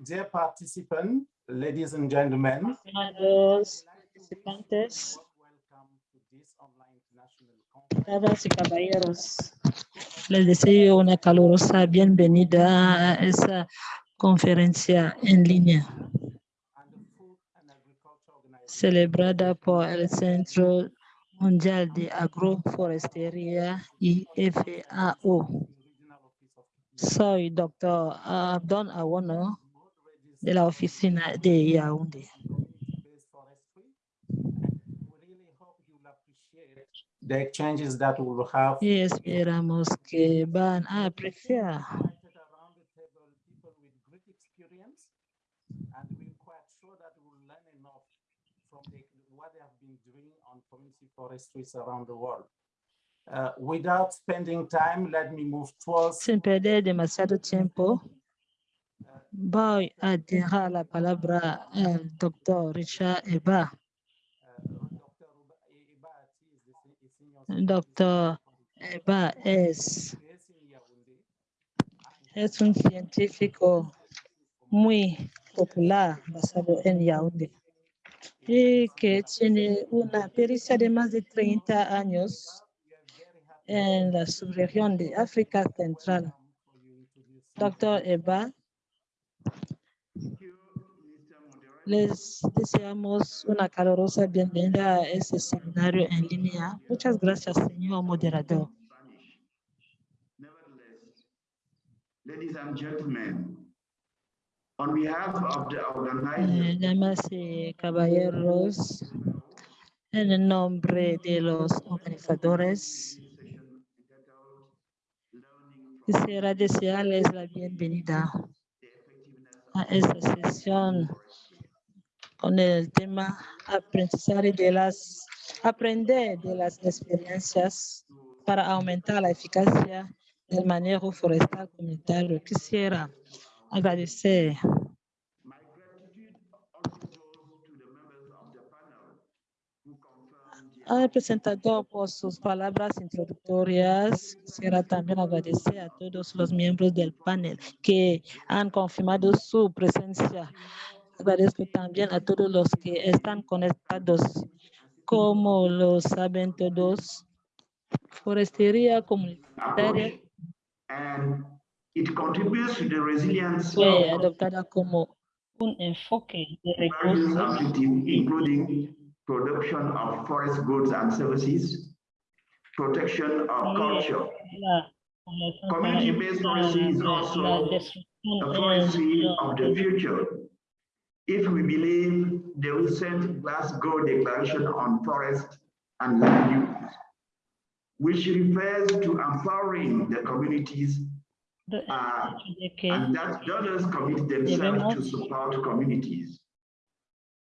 Dear participants, ladies and gentlemen, participantes, damas y caballeros, les deseo una calurosa bienvenida a esa conferencia en línea celebrada por el Centro Mundial de Agroforestería y FAO. Soy doctor Abdon Awono de la oficina de Yaoundé. Based Forestry. And we really hope you will appreciate the exchanges that we will have Y esperamos que van a apreciar invited around the table people with great experience and we're quite sure that we'll learn enough from the, what they have been doing on community forestries around the world. Without spending time, let me move towards Sin perder demasiado tiempo, voy a dejar la palabra al doctor Richard Eba. Doctor Eba es, es un científico muy popular basado en Yaoundé y que tiene una pericia de más de 30 años en la subregión de África Central. Doctor Eba, les deseamos una calurosa bienvenida a este seminario en línea. Muchas gracias, señor moderador. Spanish. Nevertheless, ladies and gentlemen, on behalf of the Eh, Damas y caballeros, en el nombre de los organizadores, quisiera desearles la bienvenida a esta sesión con el tema aprendizaje de las, aprender de las experiencias para aumentar la eficacia del manejo forestal comunitario. Quisiera agradecer al presentador por sus palabras introductorias. Quisiera también agradecer a todos los miembros del panel que han confirmado su presencia. Agradezco también a todos los que están conectados. Como lo saben todos, forestería comunitaria fue adoptada como un enfoque de recursos production of forest goods and services, protection of culture, Community-based forestry is also the forestry of the future. If we believe the recent Glasgow Declaration on Forest and Land Use, which refers to empowering the communities uh, and that donors commit themselves to support communities.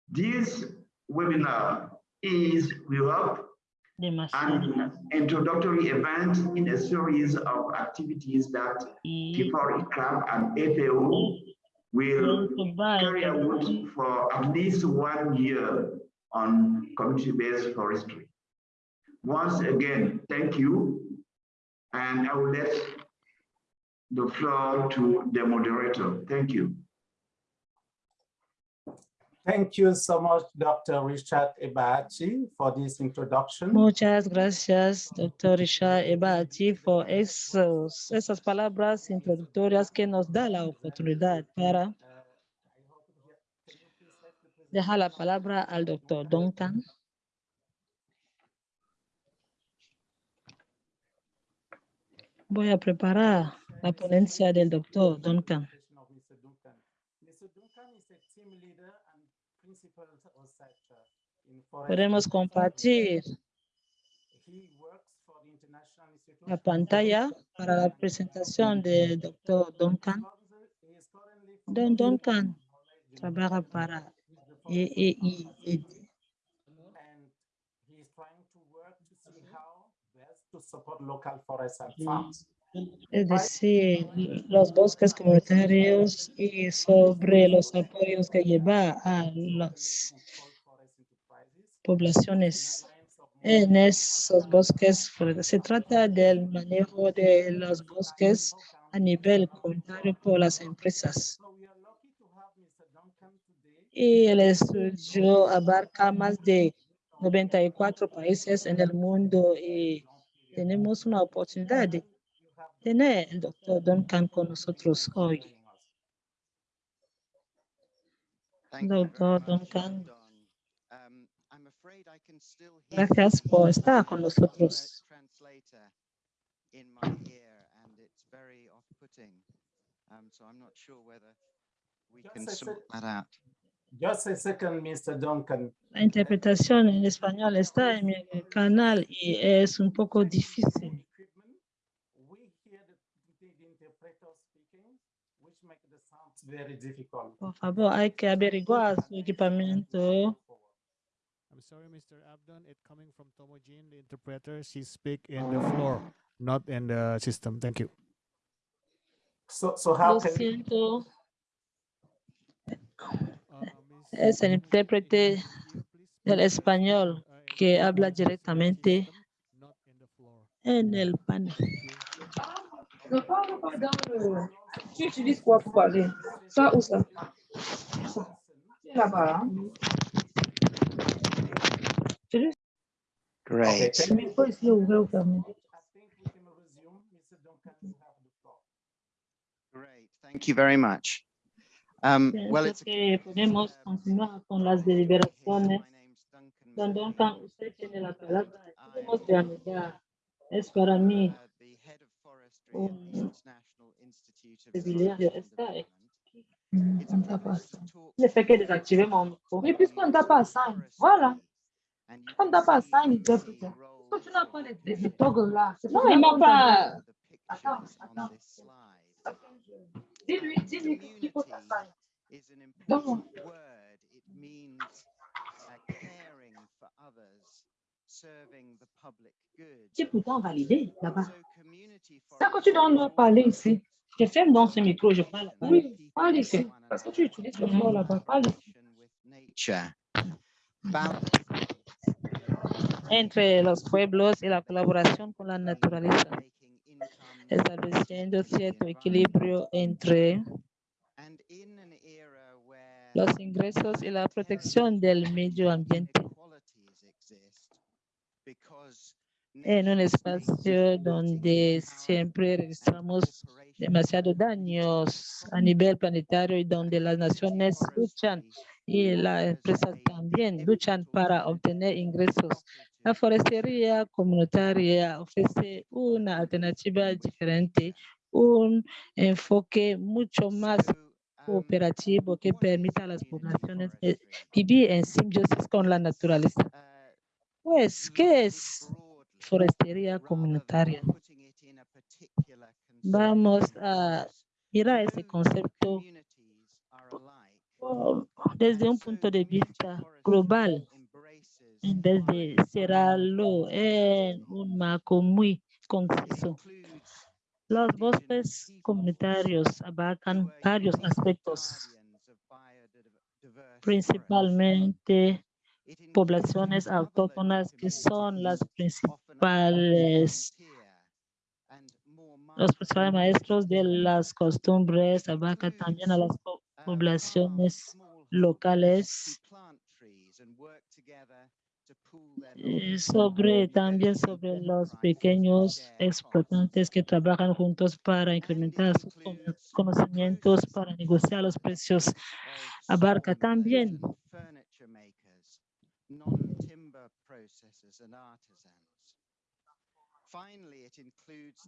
This webinar is, we hope, an introductory event in a series of activities that y Kifori Club and FAO will pronto va a carry out for at least one year on community-based forestry. Once again, thank you. And I will let the floor to the moderator. Thank you. Thank you so much, Dr. Richard Ebachi, for this introduction. Muchas gracias, doctor Richard Ebati, por esas palabras introductorias que nos da la oportunidad para dejar la palabra al doctor Duncan. Voy a preparar la ponencia del doctor Duncan. of Mr. Duncan. Mr. Duncan is a team leader and principal researcher in forest. Podemos compartir He works for the International Institute. la pantalla para la presentación del doctor Duncan. He is currently Don Duncan trabaja para E Es decir, los bosques comunitarios y sobre los apoyos que lleva a las poblaciones en esos bosques. Se trata del manejo de los bosques a nivel comunitario por las empresas. Y el estudio abarca más de 94 países en el mundo y tenemos una oportunidad tener el doctor Duncan con nosotros hoy. Doctor Duncan. Don. Um, I'm afraid I can still hear Gracias por estar con nosotros. Translator in my ear, and it's very off-putting. So I'm not sure whether we Just can a sort sec. that out. Just a second, Mr. Duncan. La interpretación en español está en mi canal y es un poco difícil. Very difficult. Por favor, hay que averiguar su equipamiento. I'm sorry, Mr. Abdon. It's coming from Tomojin, the interpreter. She speak in the floor, not in the system. Thank you. So, so how Lo can siento, Uh, es el intérprete Abdon, can you please del español uh, que habla directamente not in the floor. en el panel. Tu utilises quoi pour parler? Ça ou ça? Là-bas. Hein? Great. Great. Thank you very much. Um, well, it's podemos continuar con las deliberaciones. Duncan, usted tiene la palabra. Es Cellulaire et rester mmh, On. Le mm, fait qu'elle désactive mon micro. Mais puisqu'on ne t'a pas ça, voilà. On ne t'a pas ça, il doit plus Pourquoi tu n'as pas les, les toggles là Non, il m'a pas. Attends, attends. Dis-lui, dis-lui qu'il faut ta ça. Donne-moi. Qui est pourtant validé là-bas. Ça que tu dois nous parler ici. Je ferme donc ce micro, je parle. Oui, parle ici. Parce que tu utilises le mot là-bas. Parle ici. Entre los pueblos y la colaboración con la naturaleza, making income estableciendo cierto equilibrio entre And in an era where los ingresos y la protección del medio ambiente. inequalities exist, because en un espacio donde siempre registramos demasiados daños a nivel planetario y donde las naciones luchan y las empresas también luchan para obtener ingresos. La forestería comunitaria ofrece una alternativa diferente, un enfoque mucho más cooperativo que permita a las poblaciones eh, vivir en simbiosis con la naturaleza. Pues, ¿qué es forestería comunitaria? Vamos a mirar ese concepto desde un punto de vista global, en vez de cerrarlo en un marco muy conciso. Los bosques comunitarios abarcan varios aspectos, principalmente poblaciones autóctonas que son las principales, los principales maestros de las costumbres, abarca también a las po- poblaciones locales sobre también sobre los pequeños explotantes que trabajan juntos para incrementar sus cono- conocimientos, para negociar los precios. Abarca también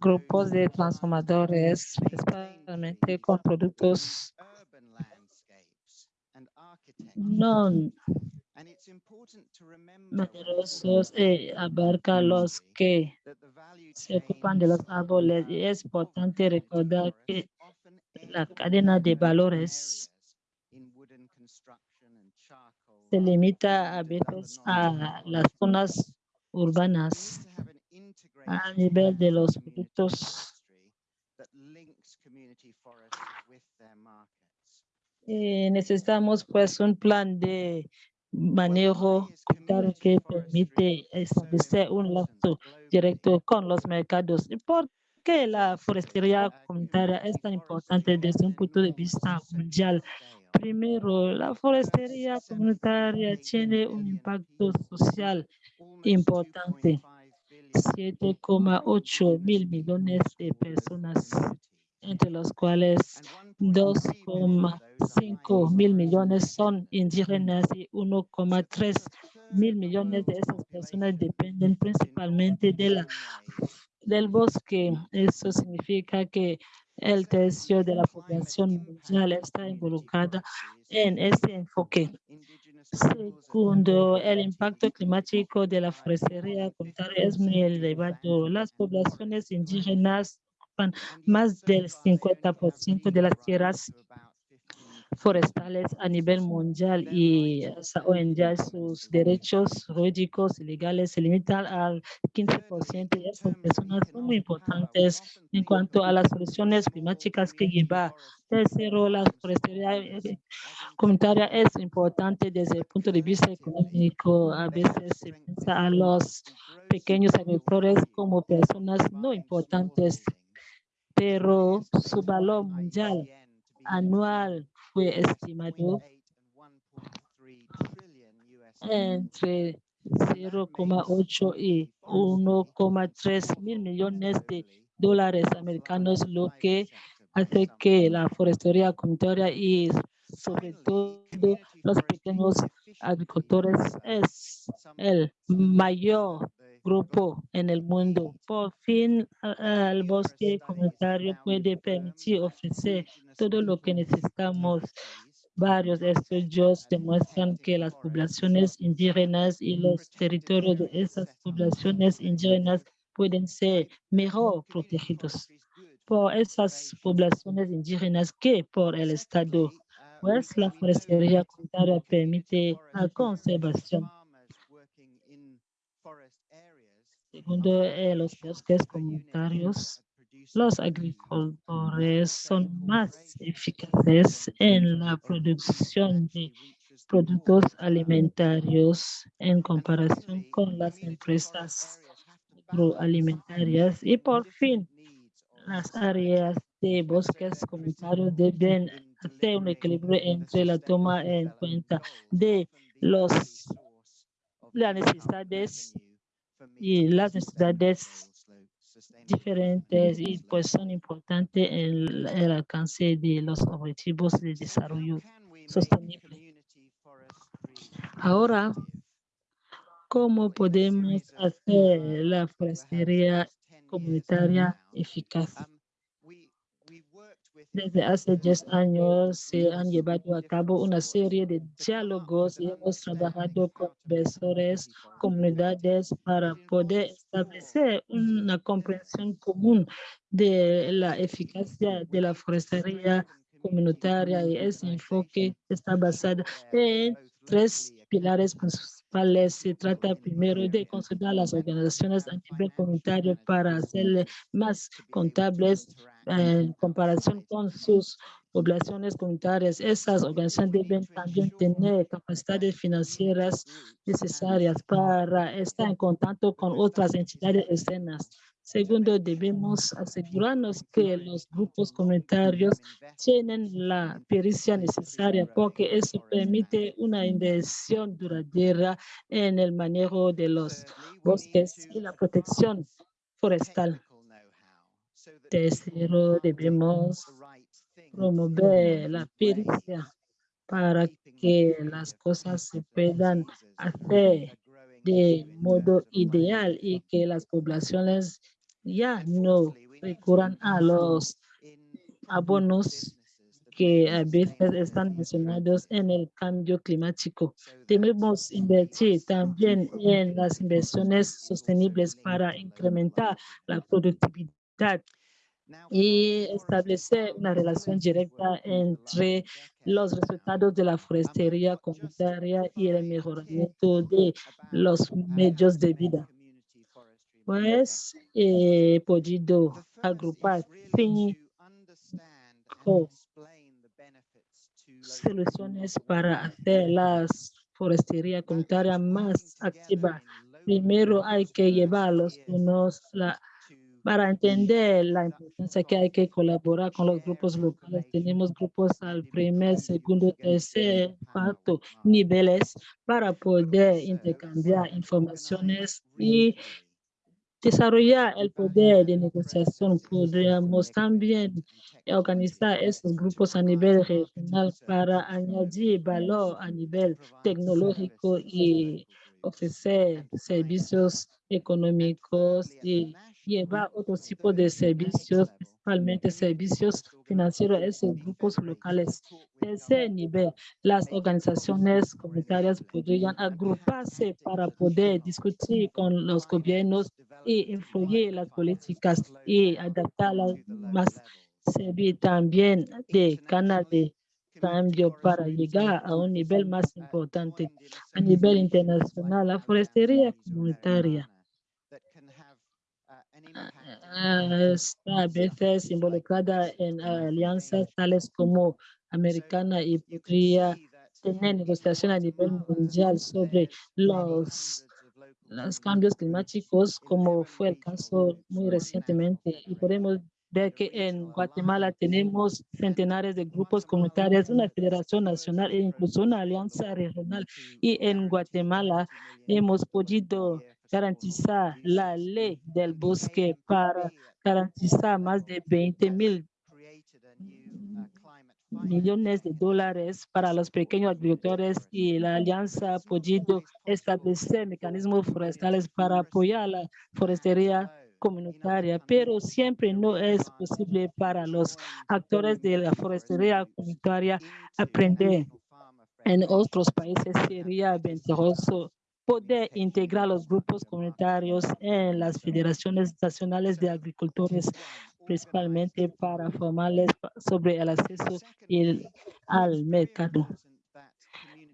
grupos de transformadores, principalmente con productos no numerosos y abarca los que se ocupan de los árboles y es importante recordar que la cadena de valores se limita a veces a las zonas urbanas a nivel de los productos necesitamos pues un plan de manejo que permite establecer un lazo directo con los mercados. ¿Y por qué la forestería comunitaria es tan importante desde un punto de vista mundial? Primero, la forestería comunitaria tiene un impacto social importante. 7,8 mil millones de personas, entre los cuales 2,5 mil millones son indígenas y 1,3 mil millones de esas personas dependen principalmente de la, del bosque. Eso significa que el tercio de la población mundial está involucrada en este enfoque. Segundo, el impacto climático de la forestería es muy elevado. Las poblaciones indígenas ocupan más del 50% de las tierras forestales a nivel mundial y sus derechos jurídicos y legales se limitan al 15% y estas personas son muy importantes en cuanto a las soluciones climáticas que lleva. Tercero, la forestería comunitaria es importante desde el punto de vista económico. A veces se piensa a los pequeños agricultores como personas no importantes, pero su valor mundial anual fue estimado entre 0,8 y 1,3 mil millones de dólares americanos, lo que hace que la forestería comunitaria y sobre todo los pequeños agricultores es el mayor grupo en el mundo. Por fin, el bosque comunitario puede permitir ofrecer todo lo que necesitamos. Varios estudios demuestran que las poblaciones indígenas y los territorios de esas poblaciones indígenas pueden ser mejor protegidos por esas poblaciones indígenas que por el Estado, pues la forestería comunitaria permite la conservación Segundo, eh, los bosques comunitarios, los agricultores son más eficaces en la producción de productos alimentarios en comparación con las empresas agroalimentarias. Y por fin, las áreas de bosques comunitarios deben hacer un equilibrio entre la toma en cuenta de los, las necesidades y las necesidades diferentes y pues son importantes en el alcance de los objetivos de desarrollo sostenible. Ahora, ¿cómo podemos hacer la forestería comunitaria eficaz? Desde hace 10 años se han llevado a cabo una serie de diálogos y hemos trabajado con inversores, comunidades para poder establecer una comprensión común de la eficacia de la forestería comunitaria y ese enfoque está basado en tres pilares principales. Se trata primero de consolidar las organizaciones a nivel comunitario para hacerle más contables en comparación con sus poblaciones comunitarias. Esas organizaciones deben también tener capacidades financieras necesarias para estar en contacto con otras entidades externas. Segundo, debemos asegurarnos que los grupos comunitarios tienen la pericia necesaria porque eso permite una inversión duradera en el manejo de los bosques y la protección forestal. Tercero, debemos promover la pericia para que las cosas se puedan hacer de modo ideal y que las poblaciones ya no recurran a los abonos que a veces están mencionados en el cambio climático. Debemos invertir también en las inversiones sostenibles para incrementar la productividad y establecer una relación directa entre los resultados de la forestería comunitaria y el mejoramiento de los medios de vida. Pues he podido agrupar cinco soluciones para hacer la forestería comunitaria más activa. Primero hay que llevar los unos la Para entender la importancia que hay que colaborar con los grupos locales, tenemos grupos al primer, segundo, tercer, cuarto niveles para poder intercambiar informaciones y desarrollar el poder de negociación. Podríamos también organizar esos grupos a nivel regional para añadir valor a nivel tecnológico y ofrecer servicios económicos y llevar otro tipo de servicios, principalmente servicios financieros a esos grupos locales. Tercer nivel, las organizaciones comunitarias podrían agruparse para poder discutir con los gobiernos y influir las políticas y adaptarlas más. Servir también de canal de para llegar a un nivel más importante. A nivel internacional, la forestería comunitaria está a veces involucrada en alianzas tales como americana y podría tener negociación a nivel mundial sobre los los cambios climáticos, como fue el caso muy recientemente. Y podemos ver que en Guatemala tenemos centenares de grupos comunitarios, una federación nacional e incluso una alianza regional. Y en Guatemala hemos podido garantizar la ley del bosque para garantizar más de 20 mil millones de dólares para los pequeños agricultores y la alianza ha podido establecer mecanismos forestales para apoyar la forestería comunitaria, pero siempre no es posible para los actores de la forestería comunitaria aprender. En otros países sería ventajoso poder integrar los grupos comunitarios en las federaciones nacionales de agricultores principalmente para formarles sobre el acceso al mercado.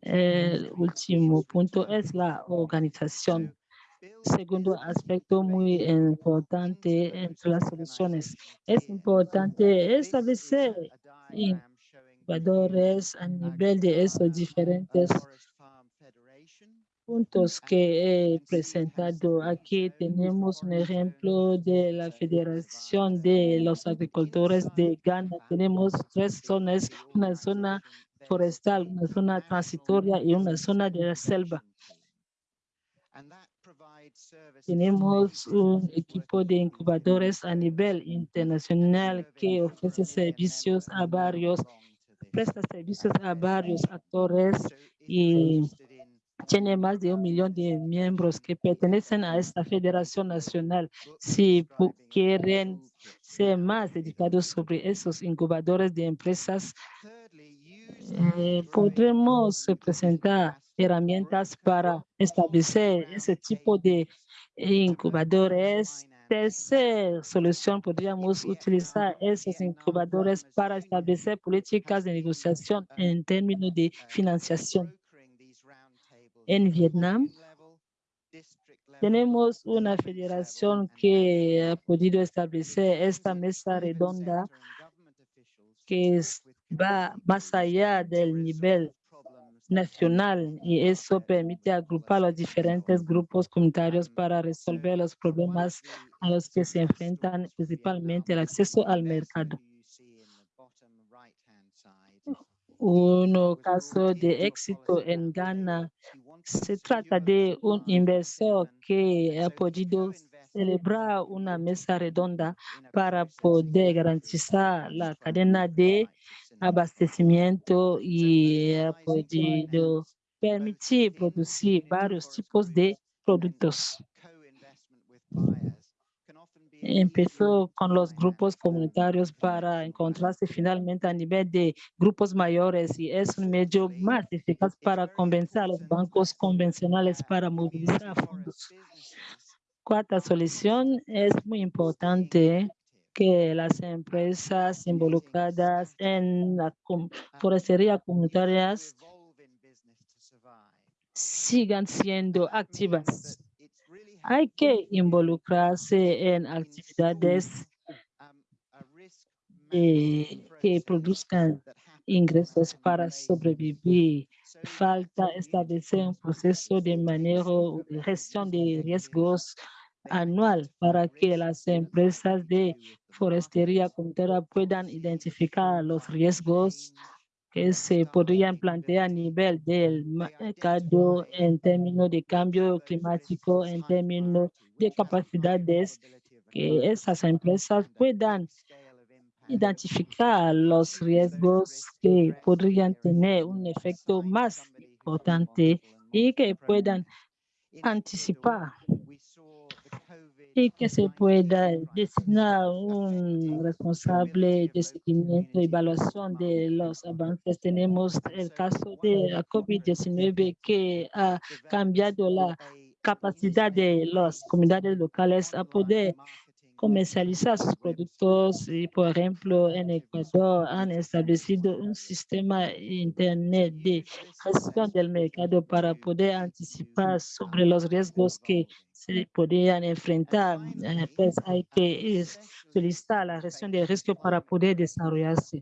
El último punto es la organización. Segundo aspecto muy importante entre las soluciones. Es importante establecer innovadores a nivel de esos diferentes puntos que he presentado. Aquí tenemos un ejemplo de la Federación de los Agricultores de Ghana. Tenemos tres zonas, una zona forestal, una zona transitoria y una zona de la selva. Tenemos un equipo de incubadores a nivel internacional que ofrece servicios a varios, presta servicios a varios actores y tiene más de un millón de miembros que pertenecen a esta federación nacional. Si quieren ser más dedicados sobre esos incubadores de empresas, eh, podremos presentar herramientas para establecer ese tipo de incubadores. Tercera solución, podríamos utilizar esos incubadores para establecer políticas de negociación en términos de financiación en Vietnam. Tenemos una federación que ha podido establecer esta mesa redonda que va más allá del nivel nacional y eso permite agrupar los diferentes grupos comunitarios para resolver los problemas a los que se enfrentan, principalmente el acceso al mercado. Un caso de éxito en Ghana se trata de un inversor que ha podido celebrar una mesa redonda para poder garantizar la cadena de abastecimiento y ha podido permitir producir varios tipos de productos empezó con los grupos comunitarios para encontrarse finalmente a nivel de grupos mayores y es un medio más eficaz para convencer a los bancos convencionales para movilizar fondos. Cuarta solución, es muy importante que las empresas involucradas en la forestería comunitarias sigan siendo activas hay que involucrarse en actividades que produzcan ingresos para sobrevivir. Falta establecer un proceso de manejo de gestión de riesgos anual para que las empresas de forestería comunitaria puedan identificar los riesgos que se podrían plantear a nivel del mercado en términos de cambio climático, en términos de capacidades que esas empresas puedan identificar los riesgos que podrían tener un efecto más importante y que puedan anticipar y que se pueda designar un responsable de seguimiento y evaluación de los avances. Tenemos el caso de la COVID-19 que ha cambiado la capacidad de las comunidades locales a poder comercializar sus productos y, por ejemplo, en Ecuador han establecido un sistema internet de gestión del mercado para poder anticipar sobre los riesgos que se podrían enfrentar. Eh, Pues hay que solicitar la gestión de riesgo para poder desarrollarse.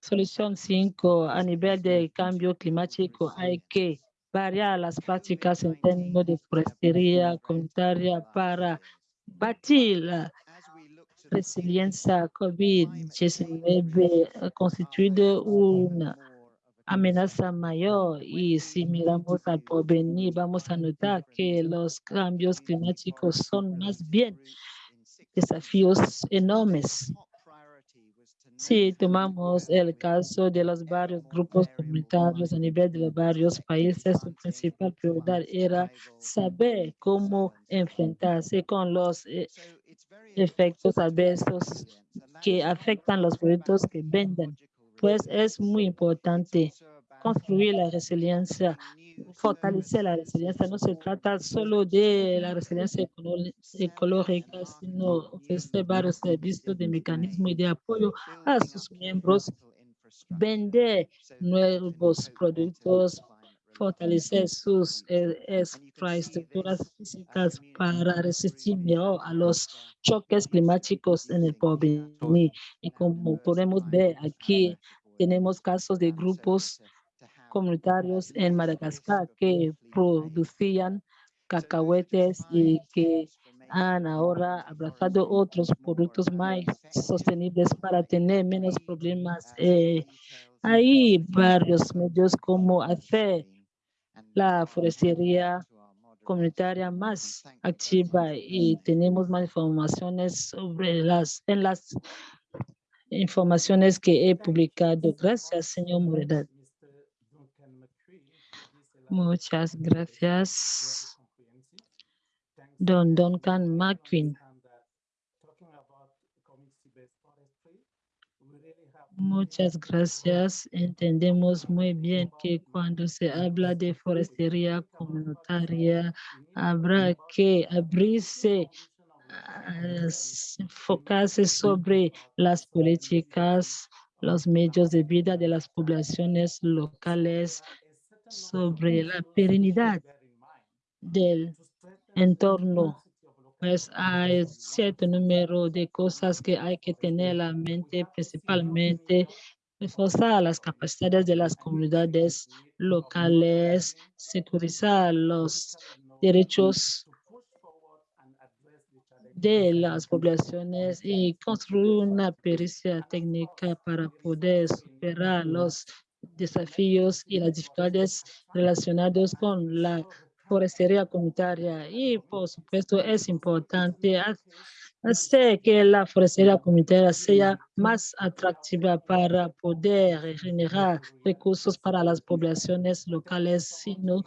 Solución 5, a nivel de cambio climático, hay que variar las prácticas en términos de forestería comunitaria para batir la resiliencia COVID-19 ha constituido una amenaza mayor y si miramos al porvenir vamos a notar que los cambios climáticos son más bien desafíos enormes. Si tomamos el caso de los varios grupos comunitarios a nivel de varios países, su principal prioridad era saber cómo enfrentarse con los eh, efectos adversos que afectan los productos que venden. Pues es muy importante construir la resiliencia, fortalecer la resiliencia. No se trata solo de la resiliencia ecológica, sino ofrecer varios servicios de mecanismo y de apoyo a sus miembros, vender nuevos productos, fortalecer sus eh, infraestructuras físicas para resistir mejor a los choques climáticos en el porvenir. Y como podemos ver aquí, tenemos casos de grupos comunitarios en Madagascar que producían cacahuetes y que han ahora abrazado otros productos más sostenibles para tener menos problemas. Eh, hay varios medios como hacer la forestería comunitaria más activa y tenemos más informaciones sobre las, en las informaciones que he publicado. Gracias, señor Moredat. Muchas gracias, don Duncan McQueen. Muchas gracias. Entendemos muy bien que cuando se habla de forestería comunitaria, habrá que abrirse, a s- enfocarse sobre las políticas, los medios de vida de las poblaciones locales, sobre la perenidad del entorno. Pues hay cierto número de cosas que hay que tener en la mente, principalmente reforzar las capacidades de las comunidades locales, securizar los derechos de las poblaciones y construir una pericia técnica para poder superar los desafíos y las dificultades relacionados con la forestería comunitaria y por supuesto es importante ha- hacer que la forestería comunitaria sea más atractiva para poder generar recursos para las poblaciones locales, sino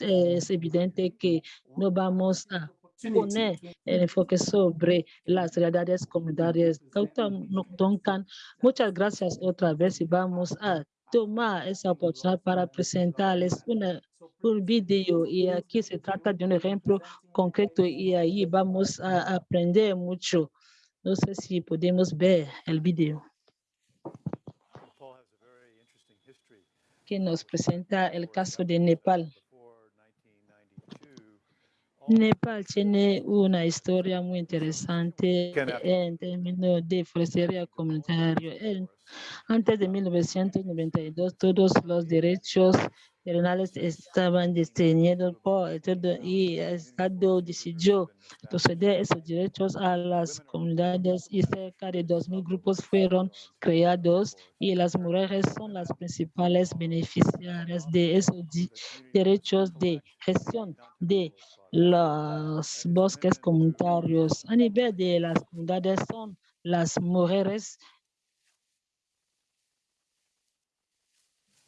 es evidente que no vamos a poner el enfoque sobre las realidades comunitarias. Doctor Duncan, muchas gracias otra vez y vamos a tomar esa oportunidad para presentarles una, un video y aquí se trata de un ejemplo concreto y ahí vamos a aprender mucho. No sé si podemos ver el video Nepal has a very interesting history. que nos presenta el caso de Nepal. Before 1992, all Nepal tiene una historia muy interesante en términos de forestería comunitaria. En Antes de 1992, todos los derechos terrenales estaban diseñados por el Estado y el Estado decidió conceder esos derechos a las comunidades y cerca de 2.000 grupos fueron creados y las mujeres son las principales beneficiarias de esos derechos de gestión de los bosques comunitarios. A nivel de las comunidades son las mujeres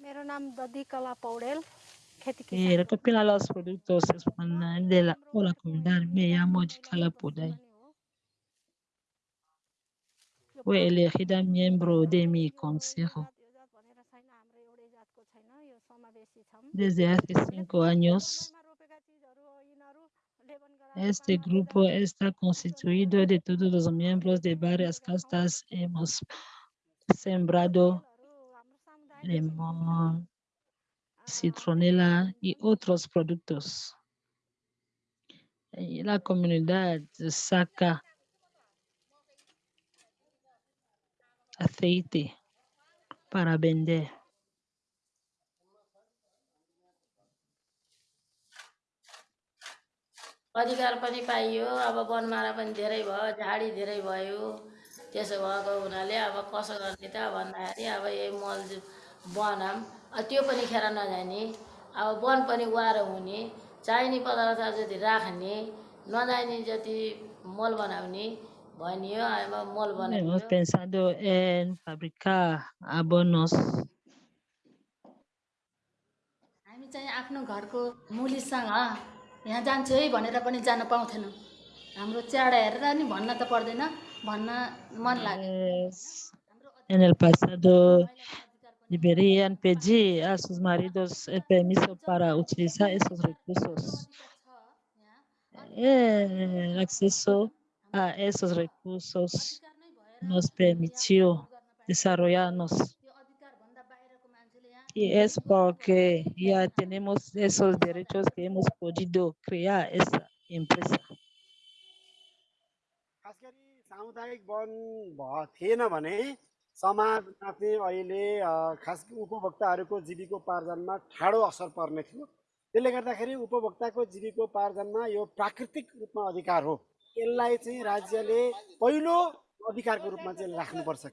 મારું નામ દદી કલા recopila los productos de la, o la comunidad. Me llamo Jicala Podai. Fue elegida miembro de mi consejo. Desde hace cinco años, este grupo está constituido de todos los miembros de varias castas. Hemos sembrado limón, citronela y otros productos. Y la comunidad saca aceite para vender. अधिकार पनि पाइयो अब वनमारा पनि धेरै भयो झाडी धेरै भयो त्यसो भएको हुनाले अब कसो गर्ने त भन्दाखेरि अब यही मल अब त्यो पनि खेर नजाने। अब वन पनि वारो हुने। चाहिने पदार्थ जति राख्ने नजाने जति मल बनाउने भनियो अब मल Hemos बनाइयो। pensado en fabricar abonos हामी चाहिँ आफ्नो घरको मुलीसँग यहाँ जान्छु है भनेर पनि जान पाउँथेनौँ। हाम्रो च्याडा हेरेर नि भन्न त पर्दैन। भन्न मन लाग्यो। Pues, en el pasado deberían pedir a sus maridos el permiso para utilizar esos recursos. Eh, el acceso a esos recursos nos permitió desarrollarnos. Y es porque ya tenemos esos derechos que hemos podido crear esa empresa. समाजमा चाहिँ अहिले खास उपभोक्ताहरूको जीविकोपार्जनमा ठाडो असर पर्ने थियो त्यसले गर्दाखेरि उपभोक्ताको जीविकोपार्जनमा यो प्राकृतिक रूपमा अधिकार हो यसलाई चाहिँ राज्यले पहिलो अधिकारको रूपमा चाहिँ राख्नुपर्छ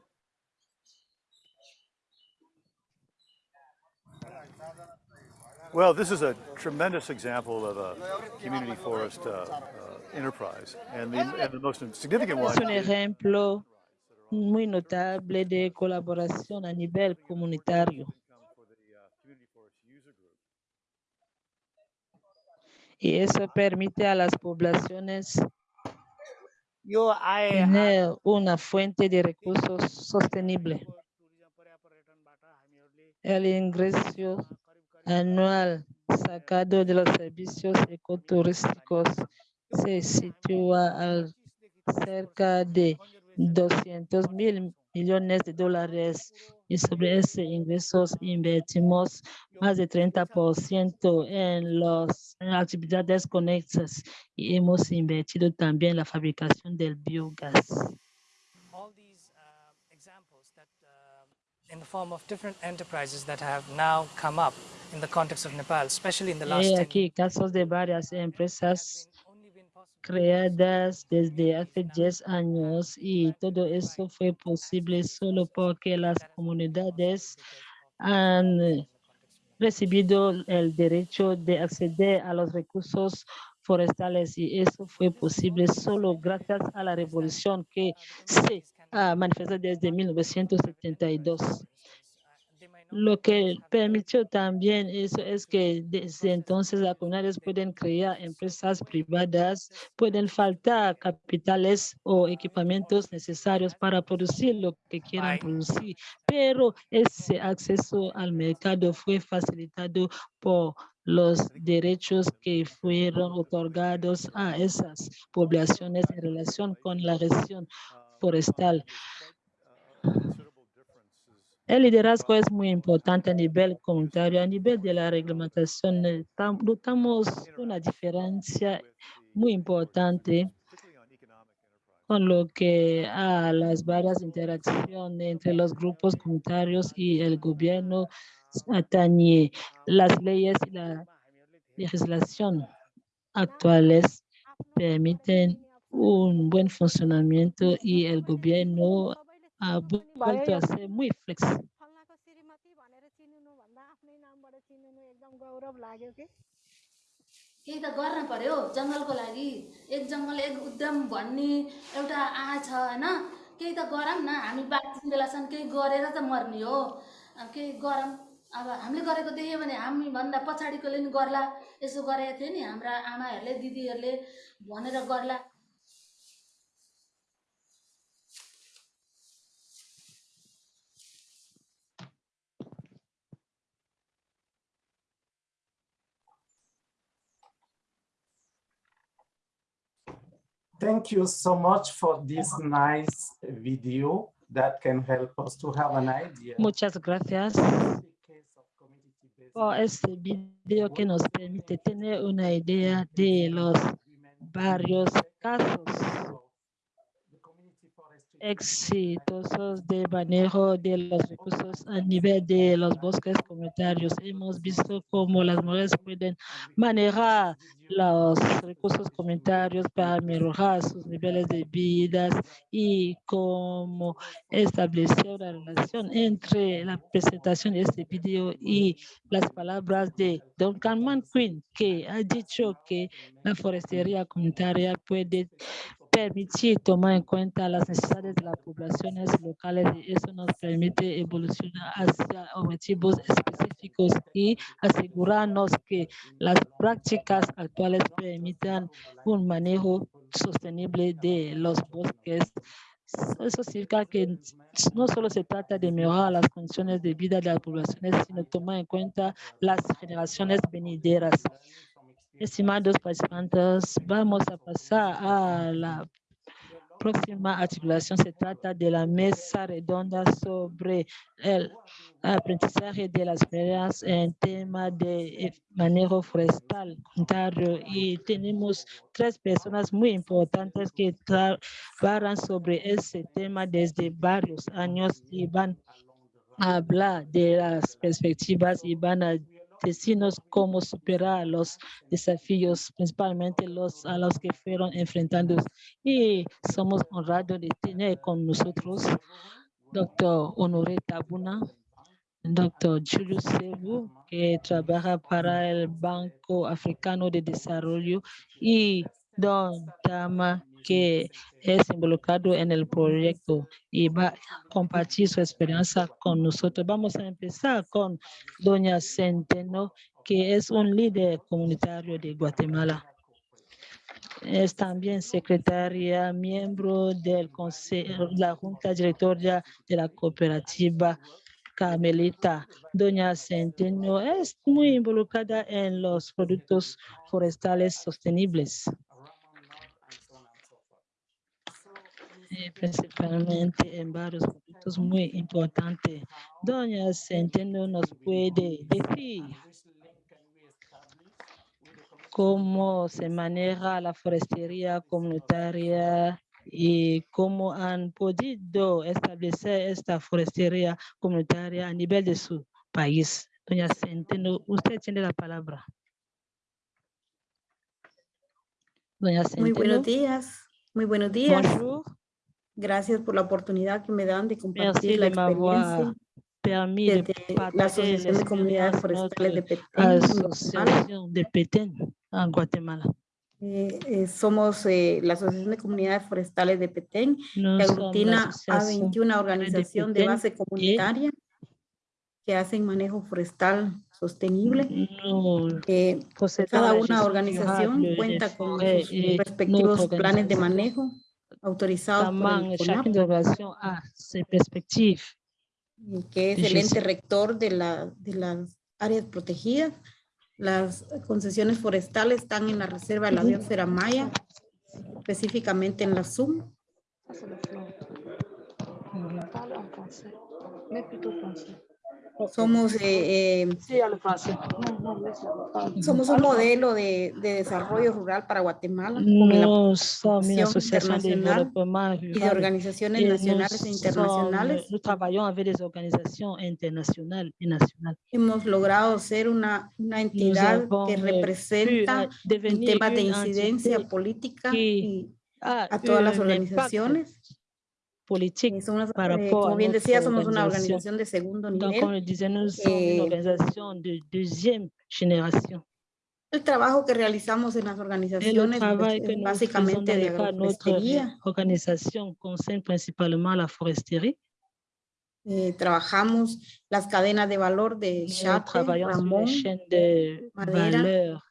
Well, this is a tremendous example of a community forest uh, uh, enterprise. And the, and the most significant one Es un ejemplo muy notable de colaboración a nivel comunitario. Y eso permite a las poblaciones tener una fuente de recursos sostenible. El ingreso anual sacado de los servicios ecoturísticos se sitúa al cerca de 200 mil millones de dólares y sobre ese ingresos invertimos más de 30% en las actividades conexas y hemos invertido también en la fabricación del biogás. all these uh, uh, in the form of different enterprises that have now come up in the context of Nepal, especially in the last Hay 10 aquí casos de varias empresas creadas desde hace 10 años y todo eso fue posible solo porque las comunidades han recibido el derecho de acceder a los recursos forestales y eso fue posible solo gracias a la revolución que se ha manifestado desde 1972. Lo que permitió también eso es que desde entonces las comunidades pueden crear empresas privadas, pueden faltar capitales o equipamientos necesarios para producir lo que quieran producir, pero ese acceso al mercado fue facilitado por los derechos que fueron otorgados a esas poblaciones en relación con la gestión forestal. El liderazgo es muy importante a nivel comunitario, a nivel de la reglamentación. tam- Notamos una diferencia muy importante con lo que a las varias interacciones entre los grupos comunitarios y el gobierno atañe las leyes y la legislación actuales permiten un buen funcionamiento y el gobierno ha vuelto a ser muy flexible. फल्नाको श्रीमती भनेर चिनिनु भन्दा आफ्नै नामबाट चिनिनु एकदम गौरव लाग्यो कि केही त गर्न पर्यो जङ्गलको लागि एक जङ्गल एक उद्यम भन्ने एउटा आँ छ होइन केही त गरौँ न हामी बाँच्ने बेलासम्म केही गरेर त मर्ने हो अब केही गरौँ अब हामीले गरेको देख्यो भने हामीभन्दा पछाडिकोले नि गर्ला यसो गरेको थियो नि हाम्रा आमाहरूले दिदीहरूले भनेर गर्ला Thank you so much for this nice video that can help us to have an idea. Muchas gracias por este video que nos permite tener una idea de los varios casos exitosos de manejo de los recursos a nivel de los bosques comunitarios. Hemos visto cómo las mujeres pueden manejar los recursos comunitarios para mejorar sus niveles de vida y cómo establecer una relación entre la presentación de este video y las palabras de Duncan Manquin, que ha dicho que la forestería comunitaria puede permitir tomar en cuenta las necesidades de las poblaciones locales y eso nos permite evolucionar hacia objetivos específicos y asegurarnos que las prácticas actuales permitan un manejo sostenible de los bosques. Eso significa que no solo se trata de mejorar las condiciones de vida de las poblaciones, sino tomar en cuenta las generaciones venideras. Estimados participantes, vamos a pasar a la próxima articulación. Se trata de la mesa redonda sobre el aprendizaje de las ferias en tema de manejo forestal comunitario y tenemos tres personas muy importantes que trabajan sobre ese tema desde varios años y van a hablar de las perspectivas y van a decirnos cómo superar los desafíos, principalmente los a los que fueron enfrentando. Y somos honrados de tener con nosotros doctor Honoré Tabuna, doctor Julius Sebu, que trabaja para el Banco Africano de Desarrollo, y don Tama, que es involucrado en el proyecto y va a compartir su experiencia con nosotros. Vamos a empezar con doña Centeno, que es un líder comunitario de Guatemala. Es también secretaria, miembro del consejo, la junta directoria de la cooperativa Carmelita. Doña Centeno es muy involucrada en los productos forestales sostenibles. Eh, principalmente en varios productos muy importantes. Doña Centeno nos puede decir cómo se maneja la forestería comunitaria y cómo han podido establecer esta forestería comunitaria a nivel de su país. Doña Centeno, usted tiene la palabra. Doña Centeno. Muy buenos días. Muy buenos días. Bonjour. Gracias por la oportunidad que me dan de Merci compartir la de m'avoir experiencia de desde la Asociación de Comunidades Forestales de Petén. De Petén en Guatemala. Eh, eh, somos eh, la Asociación de Comunidades Forestales de Petén, Nous que aglutina a l'association 21 organizaciones de Petén base comunitaria que hacen manejo forestal sostenible. Nous Eh, possédons cada la una organización cuenta con sus et respectivos planes de manejo autorizados por También el des organisations a ses perspectives. que es el ente rector de, la, de las áreas protegidas. Las concesiones forestales están en la reserva de la biosfera maya, específicamente en la en français, mais plutôt français. Somos, eh, eh, somos un modelo de, de desarrollo rural para Guatemala apoyo Nous sommes une association de internacional développement y de organizaciones et nous, nacionales e internacionales. avec des organisations internationales et nationales. Hemos logrado ser una, una entidad que eh, representa eh, en temas de incidencia política y a a todas las organizaciones. Politique somos, par eh, como bien decía, somos una organización de segundo Donc, nivel. disait, nous sommes une Eh, organisation de deuxième génération. El trabajo que realizamos en las organizaciones que es básicamente de agroforestería. organisation concerne principalement la foresterie. Eh, trabajamos las cadenas de valor de Chate, Ramón, de madera, valeur,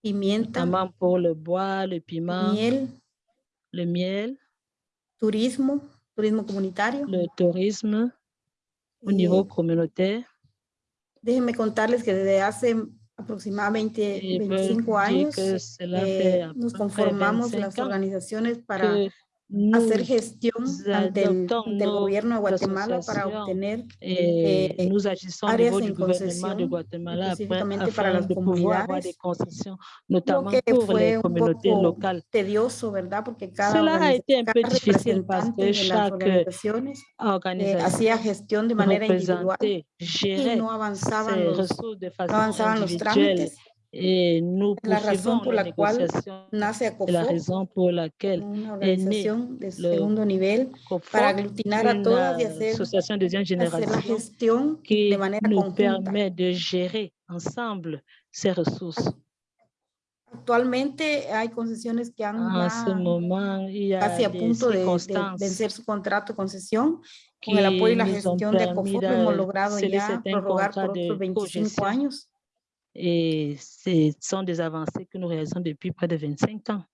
pimienta, pour le bois, le piment, miel, le miel, turismo, turismo comunitario. le tourisme au niveau communautaire. Déjenme contarles que desde hace aproximadamente Et peut 25 dire años eh, nos conformamos 25 las organizaciones para hacer gestión ante el, adoptons ante el nos gobierno de Guatemala para obtener eh, au áreas en concesión, après, específicamente para las comunidades, lo que fue un poco locales. tedioso, ¿verdad? Porque cada, cada parce representante de las organizaciones eh, hacía gestión de manera individual y no avanzaban los, no avanzaban los trámites. Et nous Es la razón poursuivons por les la cual négociations. nace C'est la ACOFOP, raison pour laquelle una organización de segundo nivel para COFOC, aglutinar a todas y hacer, de hacer la gestión de qui manera nous conjunta. permet de gérer ensemble ces ressources. Actualmente hay concesiones que han casi a punto de, de vencer su contrato de concesión. Con el apoyo y la nous gestión de ACOFOP hemos de logrado ya prorrogar por de otros 25 cogestion años. Et ce sont des avancées que nous depuis près de 25 ans.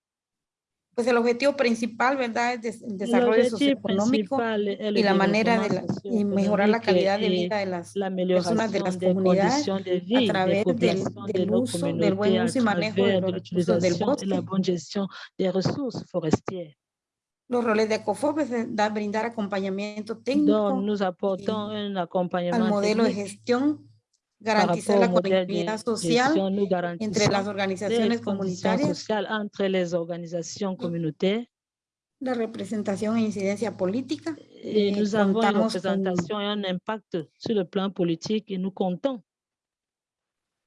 Pues el objetivo principal, ¿verdad? Es el desarrollo socioeconómico y la manera de développement la- y mejorar la calidad de vida de las personas de las des comunidades de a través del, de del uso, buen uso y manejo de los de recursos del la bosque. des ressources forestières. Los roles de ACOFOP es de dar- brindar acompañamiento Donc, técnico nous un al modelo de gestión, garantizar la conectividad social. Nous entre las organizaciones comunitarias, entre les organisations communautaires la representación e incidencia política. et Eh, nous avons une représentation et un impact sur le plan politique et nous comptons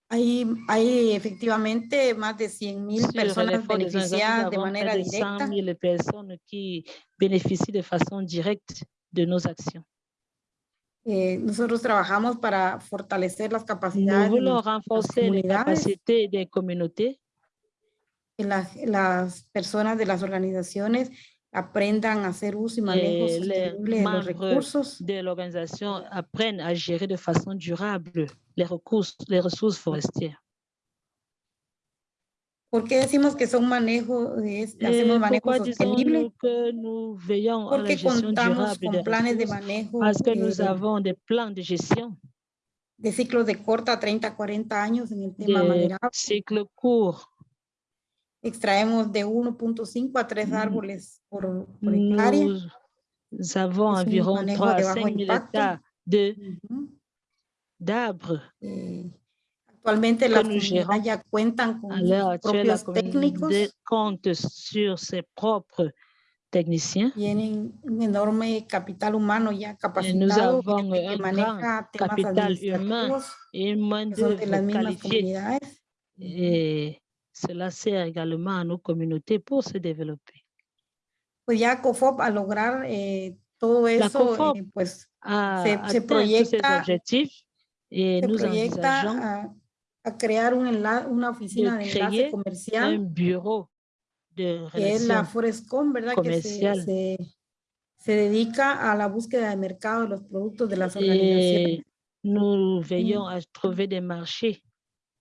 hay, hay efectivamente más de 100 mil sur personas. Nous beneficiadas de manera de 100 directa 000 personnes qui bénéficient de façon directe de nos actions. Eh, nosotros trabajamos para fortalecer las Nous capacidades de capacités des communautés que las, las personas de las organizaciones aprendan a hacer uso y manejo et sostenible de los recursos. de l'organisation apprennent à gérer de façon durable les ressources, les ressources forestières. ¿Por qué decimos que son manejo, es- hacemos manejo sostenible? que Porque contamos con planes de manejo Parce que nous eh, avons des plans de gestion, de ciclos de corta a 30, 40 años en el tema maderable. cycles courts. Extraemos de 1.5 a 3 árboles por, por hectárea. Nous avons environ manejo 3 de à bajo 5 000 impacto. hectares de- d'arbres Eh, actualmente gérons. comunidades ya cuentan con sus la propios técnicos, compte sur ses propres techniciens. tienen un enorme capital humano ya Et nous capacitado, avons gente que un grand maneja temas capital humain et de las mismas comunidades. Cela sert également à nos communautés pour se développer. Pues ya COFOP a lograr eh, todo La eso, COFOP eh, pues A se, se atteint tous ces proyecta, objectifs et se nous proyecta envisageons a, crear un enla- una oficina de de enlace créer un comercial bureau de que es la Forescom, ¿verdad? Que se, se, se dedica a la búsqueda de mercado de los productos de las organizaciones. et nous veillons à trouver des marchés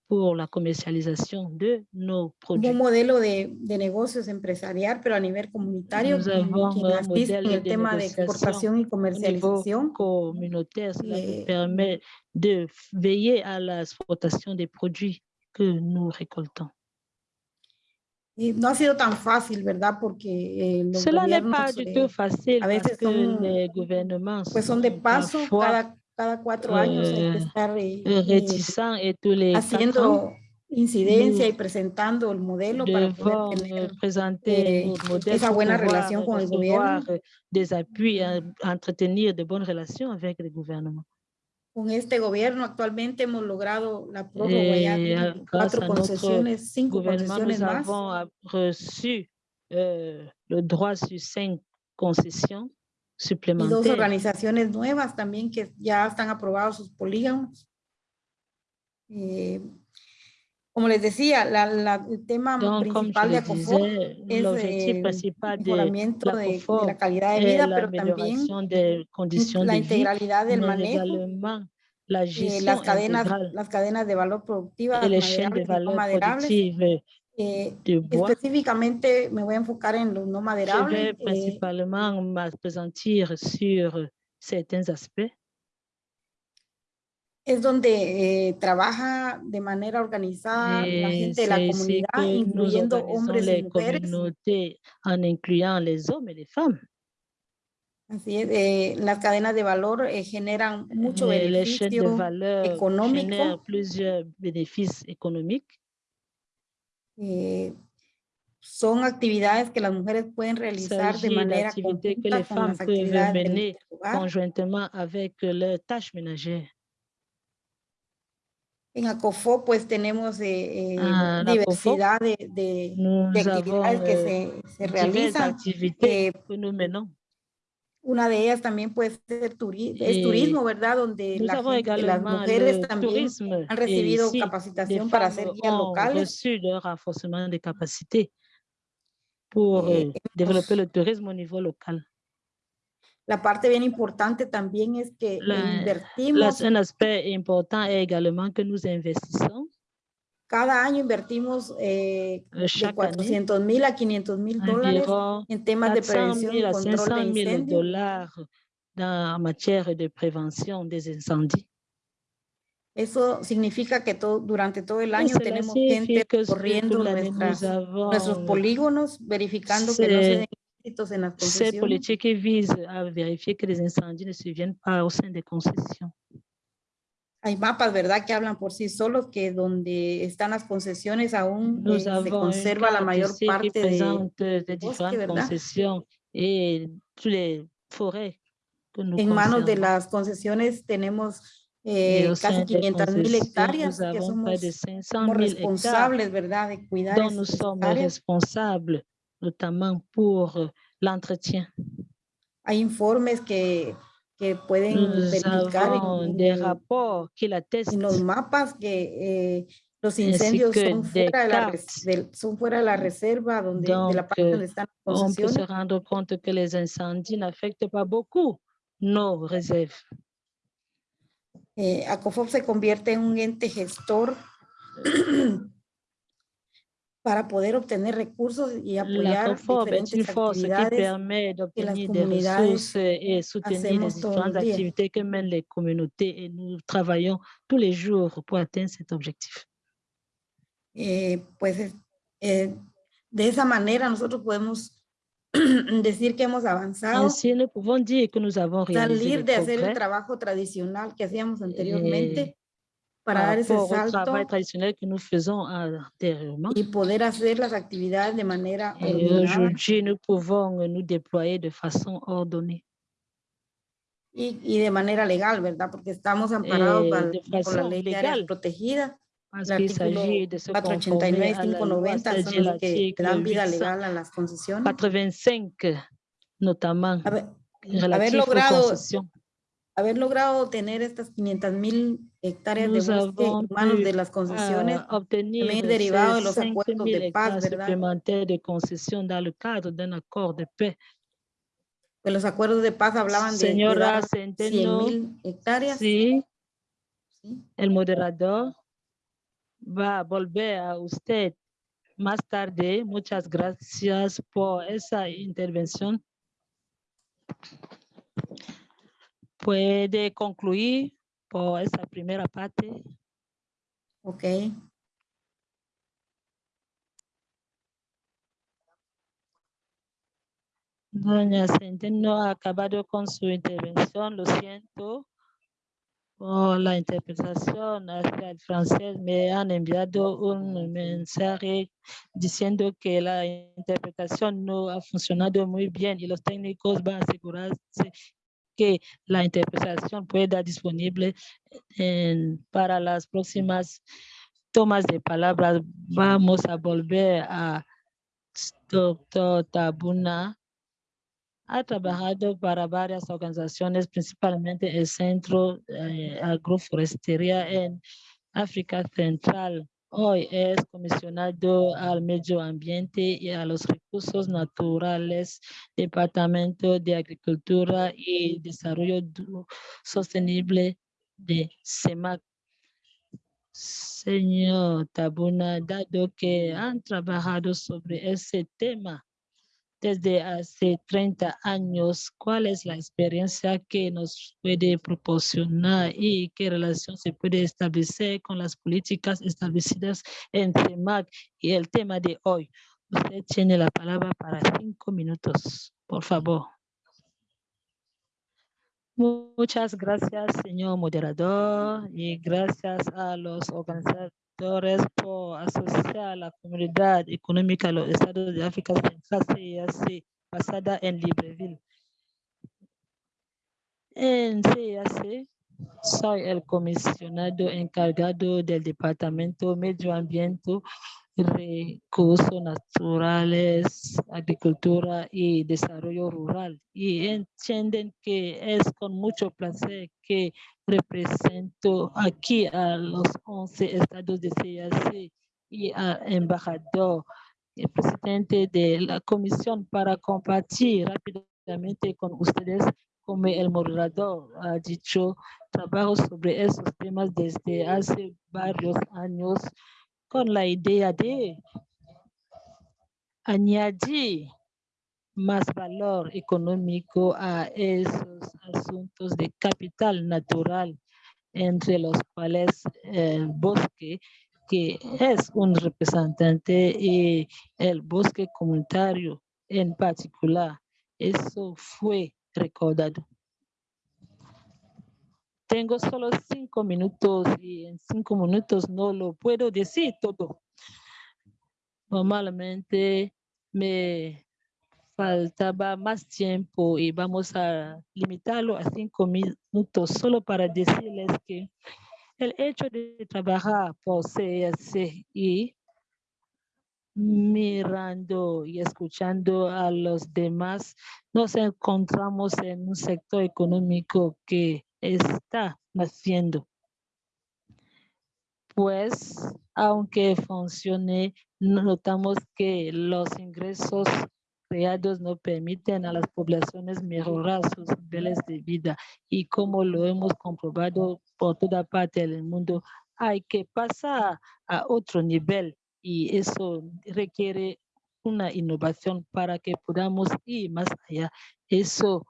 pour la commercialisation de nos Como produits. un modelo de, de negocios empresarial, pero a nivel comunitario, Nous avons quien un asiste en modèle el de tema de négociation exportación y au niveau comercialización. communautaire. Cela Eh, permet de veiller à l'exportation des produits que nous récoltons. Y no ha sido tan fácil, ¿verdad? Porque eh, los Cela n'est pas du eh, tout facile parce que son, les gouvernements pues son de paso, cada, cada cuatro años hay que estar eh, eh, haciendo incidencia nous y presentando el modelo para poder tener eh, esa buena relación con el gobierno. des appuis, entretenir de bonnes relations avec le gouvernement. Con este gobierno actualmente hemos logrado la prórroga ya Et de cuatro concesiones, cinco concesiones nous más. avons euh, reçu euh, le droit sur cinq concessions y dos organizaciones nuevas también que ya están aprobados sus polígonos. Eh, como les decía, la, la- el tema principal de ACOFOR es el de mejoramiento de, de l'ACOFOR la calidad de est vida, pero también conditions la de integralidad del manejo, la eh, las cadenas, las cadenas de valor les chaînes de valeur maderables. Eh, específicamente me voy a enfocar en los no Je vais maderables. eh, principalement m'appesantir sur certains aspects. es donde eh, trabaja de manera organizada la Et gente de la comunidad, incluyendo hombres y mujeres. communautés en incluant les hommes et les femmes. Así es, eh, las cadenas de valor eh, generan mucho beneficio económico. Eh, son actividades que las mujeres pueden realizar de manera conjunta con las actividades del conjointement avec leurs tâches ménagères. En ACOFO pues tenemos eh, eh, Ah, diversidad de, de- de avons actividades que euh, se, se realizan. Eh, que nous menons. Una de ellas también puede ser turi- es Et turismo, ¿verdad? Donde la gente, las mujeres también han Et recibido des capacitación para ser guías ont locales. capacités pour Eh, euh, développer le tourisme au niveau local. La parte bien importante también es que La- La- invertimos, un aspect important est également que nous investissons cada año invertimos eh, euh, de chaque année 400 mil a 500 mil dólares en temas de 400 prevención 000 y control 500 de 000 incendios. en matière de prévention des incendies. Eso significa que todo, durante todo el año tenemos gente corriendo nuestras, nuestros polígonos, verificando que no se den éxitos en las cette concesiones. politique qui vise à vérifier que les incendies ne surviennent pas au sein des concessions. Hay mapas, ¿verdad?, que hablan por sí solos, que donde están las concesiones aún eh, se conserva la mayor parte de, les bosque, concessions et toutes les forêts En manos de las concesiones tenemos eh, casi des 500 mil hectáreas que de somos, 500 somos 000 hectares responsables, ¿verdad?, de cuidar dont nous sommes responsables, notamment pour l'entretien. Hay informes que, que pueden Nous verificar en- des rapports qui en los mapas que eh, los ainsi incendios son fuera, de la, del- son fuera de la reserva, donde, de la Donc, parte donde están las on peut se concesiones. rendre compte que les incendies n'affectent pas beaucoup nos réserves. Eh, ACOFOP se convierte en un ente gestor para poder obtener recursos y La apoyar COFOB est une force qui permet d'obtenir des ressources et soutenir les différentes activités que mènent les communautés et nous travaillons tous les jours pour atteindre cet objectif. Eh, pues es- eh, de esa manera nosotros podemos decir que hemos avanzado, Ainsi, nous pouvons dire que nous avons réalisé salir de hacer el progrès. trabajo tradicional que hacíamos eh, par para dar ese salto y poder hacer las actividades de manera Et ordenada aujourd'hui, nous pouvons nous déployer de façon ordonnée y, y de manera legal, ¿verdad? Porque estamos amparados et por, la ley légale protegidas. parce qu'il s'agit de se conformer 489 y à la loi, 590 son c'est-à-dire los que l'article dan vida 800 legal a las concesiones. 85 notamment Haber, haber aux logrado, concessions. Haber logrado tener estas 500 mil hectáreas de Nous bosque manos de las concesiones, también derivado de los 5 acuerdos 000 de paz, hectares ¿verdad? de concessions dans le cadre d'un accord de paix. Pues los acuerdos de paz hablaban de, de Señora dar 100 Centeno, mil hectáreas. sí, ¿sí? el moderador va a volver a usted más tarde. Muchas gracias por esa intervención. Puede concluir por esa primera parte. Ok. Doña Centeno ha acabado con su intervención, lo siento. por la interpretación hacia el francés. Me han enviado un mensaje diciendo que la interpretación no ha funcionado muy bien y los técnicos van a asegurarse que la interpretación pueda disponible en, para las próximas tomas de palabras. Vamos a volver a doctor Tabuna ha trabajado para varias organizaciones, principalmente el Centro eh, Agroforestería en África Central. Hoy es comisionado al medio ambiente y a los recursos naturales, Departamento de Agricultura y Desarrollo Sostenible de CEMAC. Señor Tabuna, dado que han trabajado sobre ese tema, desde hace 30 años, cuál es la experiencia que nos puede proporcionar y qué relación se puede establecer con las políticas establecidas en CEMAC y el tema de hoy. Usted tiene la palabra para cinco minutos, por favor. Muchas gracias, señor moderador, y gracias a los organizadores por asociar la comunidad económica a los estados de África Central CIAC basada en Libreville. En CIAC soy el comisionado encargado del Departamento Medio Ambiente recursos naturales, agricultura y desarrollo rural. Y entienden que es con mucho placer que represento aquí a los 11 estados de CIAC y al embajador, el presidente de la comisión para compartir rápidamente con ustedes como el moderador ha dicho, trabajo sobre esos temas desde hace varios años con la idea de añadir más valor económico a esos asuntos de capital natural, entre los cuales el bosque, que es un representante, y el bosque comunitario en particular. Eso fue recordado. Tengo solo cinco minutos y en cinco minutos no lo puedo decir todo. Normalmente me faltaba más tiempo y vamos a limitarlo a cinco minutos solo para decirles que el hecho de trabajar por CSI mirando y escuchando a los demás, nos encontramos en un sector económico que está naciendo. Pues, aunque funcione, notamos que los ingresos creados no permiten a las poblaciones mejorar sus niveles de vida y como lo hemos comprobado por toda parte del mundo, hay que pasar a otro nivel y eso requiere una innovación para que podamos ir más allá. Eso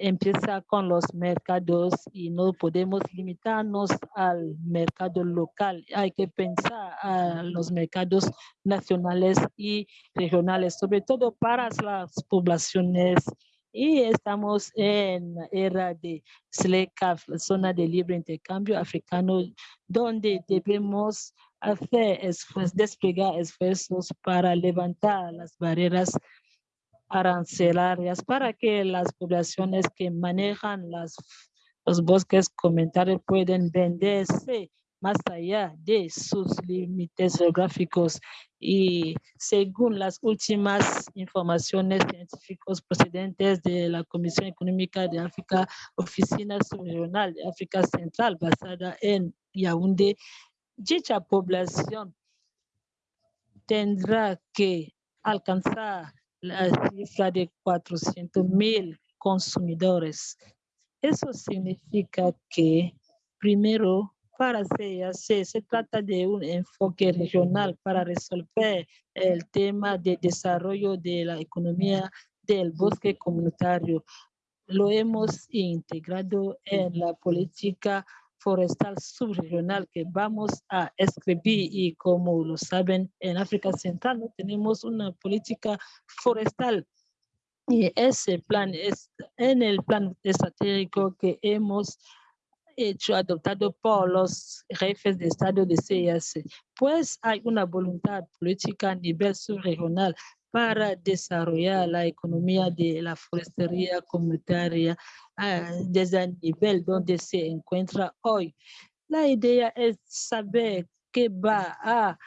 empieza con los mercados y no podemos limitarnos al mercado local. Hay que pensar a los mercados nacionales y regionales, sobre todo para las poblaciones. Y estamos en era de SLECAF, zona de libre intercambio africano, donde debemos hacer esfuerzos, desplegar esfuerzos para levantar las barreras arancelarias para que las poblaciones que manejan las, los bosques comunitarios pueden venderse más allá de sus límites geográficos. Y según las últimas informaciones científicos procedentes de la Comisión Económica de África, Oficina Subregional de África Central basada en Yaoundé, dicha población tendrá que alcanzar la cifra de 400 mil consumidores. Eso significa que primero para CAC se trata de un enfoque regional para resolver el tema de desarrollo de la economía del bosque comunitario. Lo hemos integrado en la política forestal subregional que vamos a escribir y como lo saben en África Central no tenemos una política forestal y ese plan es en el plan estratégico que hemos hecho adoptado por los jefes de Estado de CIS, pues hay una voluntad política a nivel subregional para desarrollar la economía de la forestería comunitaria ah, desde el nivel donde se encuentra hoy. La idea es saber qué va a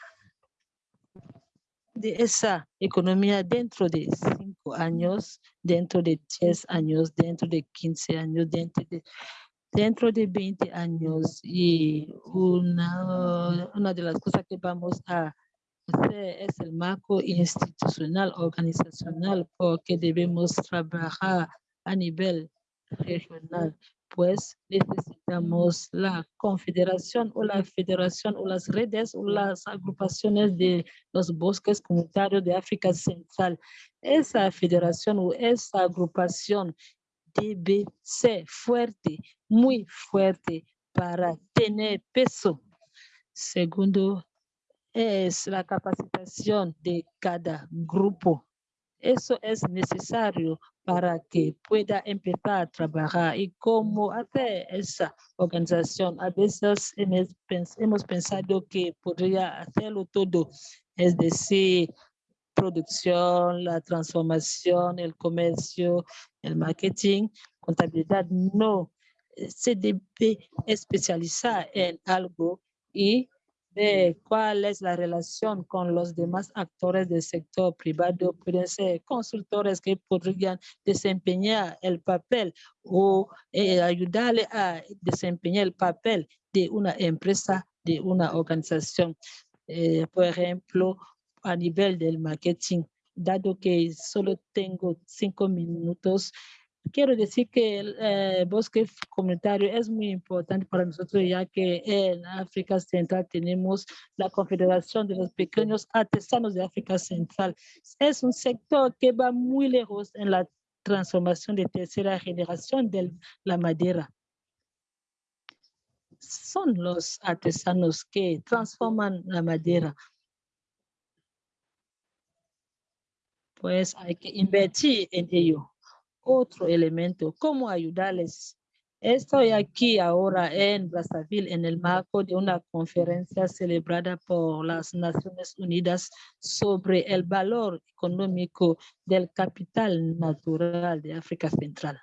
de esa economía dentro de cinco años, dentro de diez años, dentro de quince años, dentro de, dentro de 20 años. Y una, una de las cosas que vamos a es el marco institucional, organizacional, porque debemos trabajar a nivel regional pues necesitamos la confederación o la federación o las redes o las agrupaciones de los bosques comunitarios de África Central. Esa federación o esa agrupación debe ser fuerte, muy fuerte para tener peso. Segundo, es la capacitación de cada grupo. Eso es necesario para que pueda empezar a trabajar y cómo hacer esa organización. A veces hemos pensado que podría hacerlo todo, es decir, producción, la transformación, el comercio, el marketing, contabilidad. No, se debe especializar en algo y de cuál es la relación con los demás actores del sector privado. Pueden ser consultores que podrían desempeñar el papel o eh, ayudarle a desempeñar el papel de una empresa, de una organización. Eh, por ejemplo, a nivel del marketing, dado que solo tengo cinco minutos, quiero decir que el eh, bosque comunitario es muy importante para nosotros, ya que en África Central tenemos la Confederación de los Pequeños Artesanos de África Central. Es un sector que va muy lejos en la transformación de tercera generación de la madera. Son los artesanos que transforman la madera. Pues hay que invertir en ello otro elemento, cómo ayudarles. Estoy aquí ahora en Brazzaville en el marco de una conferencia celebrada por las Naciones Unidas sobre el valor económico del capital natural de África Central.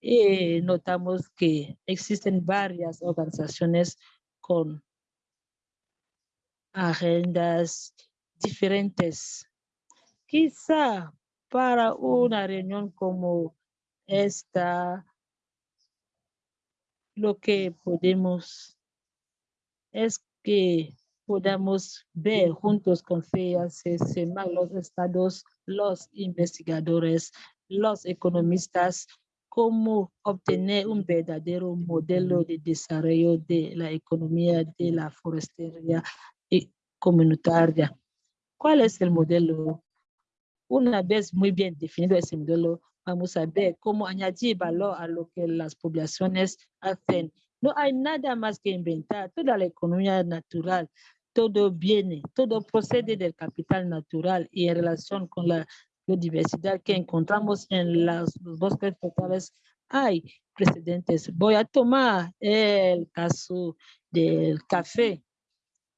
Y notamos que existen varias organizaciones con agendas diferentes. Quizá para una reunión como esta, lo que podemos es que podamos ver juntos con FEACCMA, los estados, los investigadores, los economistas, cómo obtener un verdadero modelo de desarrollo de la economía de la forestería comunitaria. ¿Cuál es el modelo una vez muy bien definido ese modelo, vamos a ver cómo añadir valor a lo que las poblaciones hacen. No hay nada más que inventar. Toda la economía natural, todo viene, todo procede del capital natural y en relación con la biodiversidad que encontramos en los bosques totales hay precedentes. Voy a tomar el caso del café,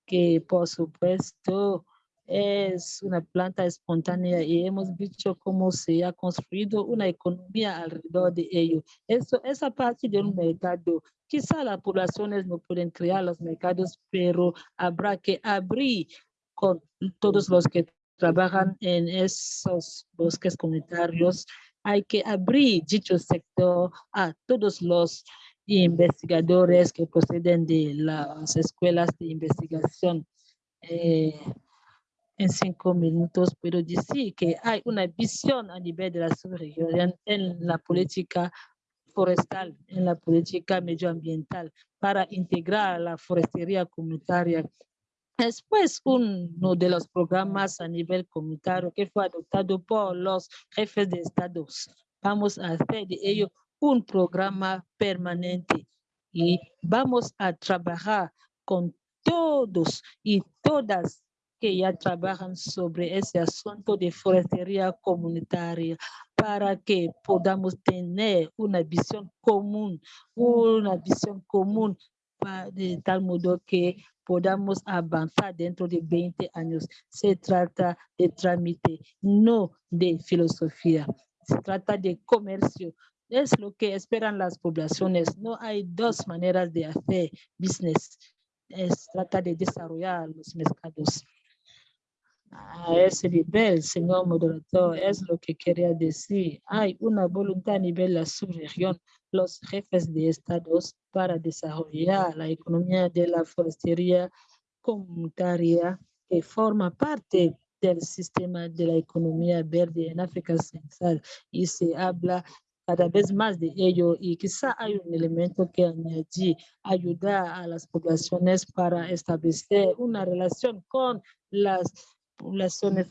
que por supuesto es una planta espontánea y hemos visto cómo se ha construido una economía alrededor de ello. Eso es a partir de un mercado. Quizá las poblaciones no pueden crear los mercados, pero habrá que abrir con todos los que trabajan en esos bosques comunitarios. Hay que abrir dicho sector a todos los investigadores que proceden de las escuelas de investigación. Eh, en cinco minutos puedo decir que hay una visión a nivel de la subregión en la política forestal, en la política medioambiental para integrar la forestería comunitaria. Después, uno de los programas a nivel comunitario que fue adoptado por los jefes de estados. Vamos a hacer de ello un programa permanente y vamos a trabajar con todos y todas que ya trabajan sobre ese asunto de forestería comunitaria. para que podamos tener una visión común, una visión común de tal modo que podamos avanzar dentro de 20 años. Se trata de trámite, no de filosofía. Se trata de comercio. Es lo que esperan las poblaciones. No hay dos maneras de hacer business. Es trata de desarrollar los mercados. A ese nivel, señor moderador, es lo que quería decir. Hay una voluntad a nivel de la subregión, los jefes de estados para desarrollar la economía de la forestería comunitaria que forma parte del sistema de la economía verde en África Central y se habla cada vez más de ello y quizá hay un elemento que añadir, ayudar a las poblaciones para establecer una relación con las poblaciones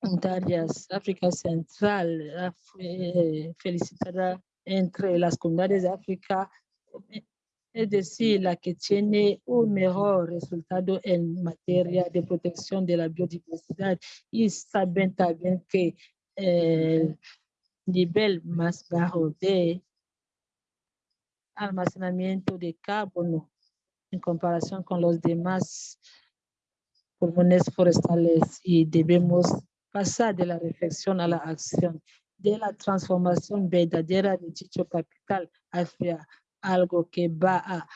comunitarias. África Central fue felicitada entre las comunidades de África, eh, es decir, la que tiene un mejor resultado en materia de protección de la biodiversidad y saben también que el nivel más bajo de almacenamiento de carbono en comparación con los demás pulmones forestales y debemos pasar de la reflexión a la acción, de la transformación verdadera de dicho capital hacia algo que va a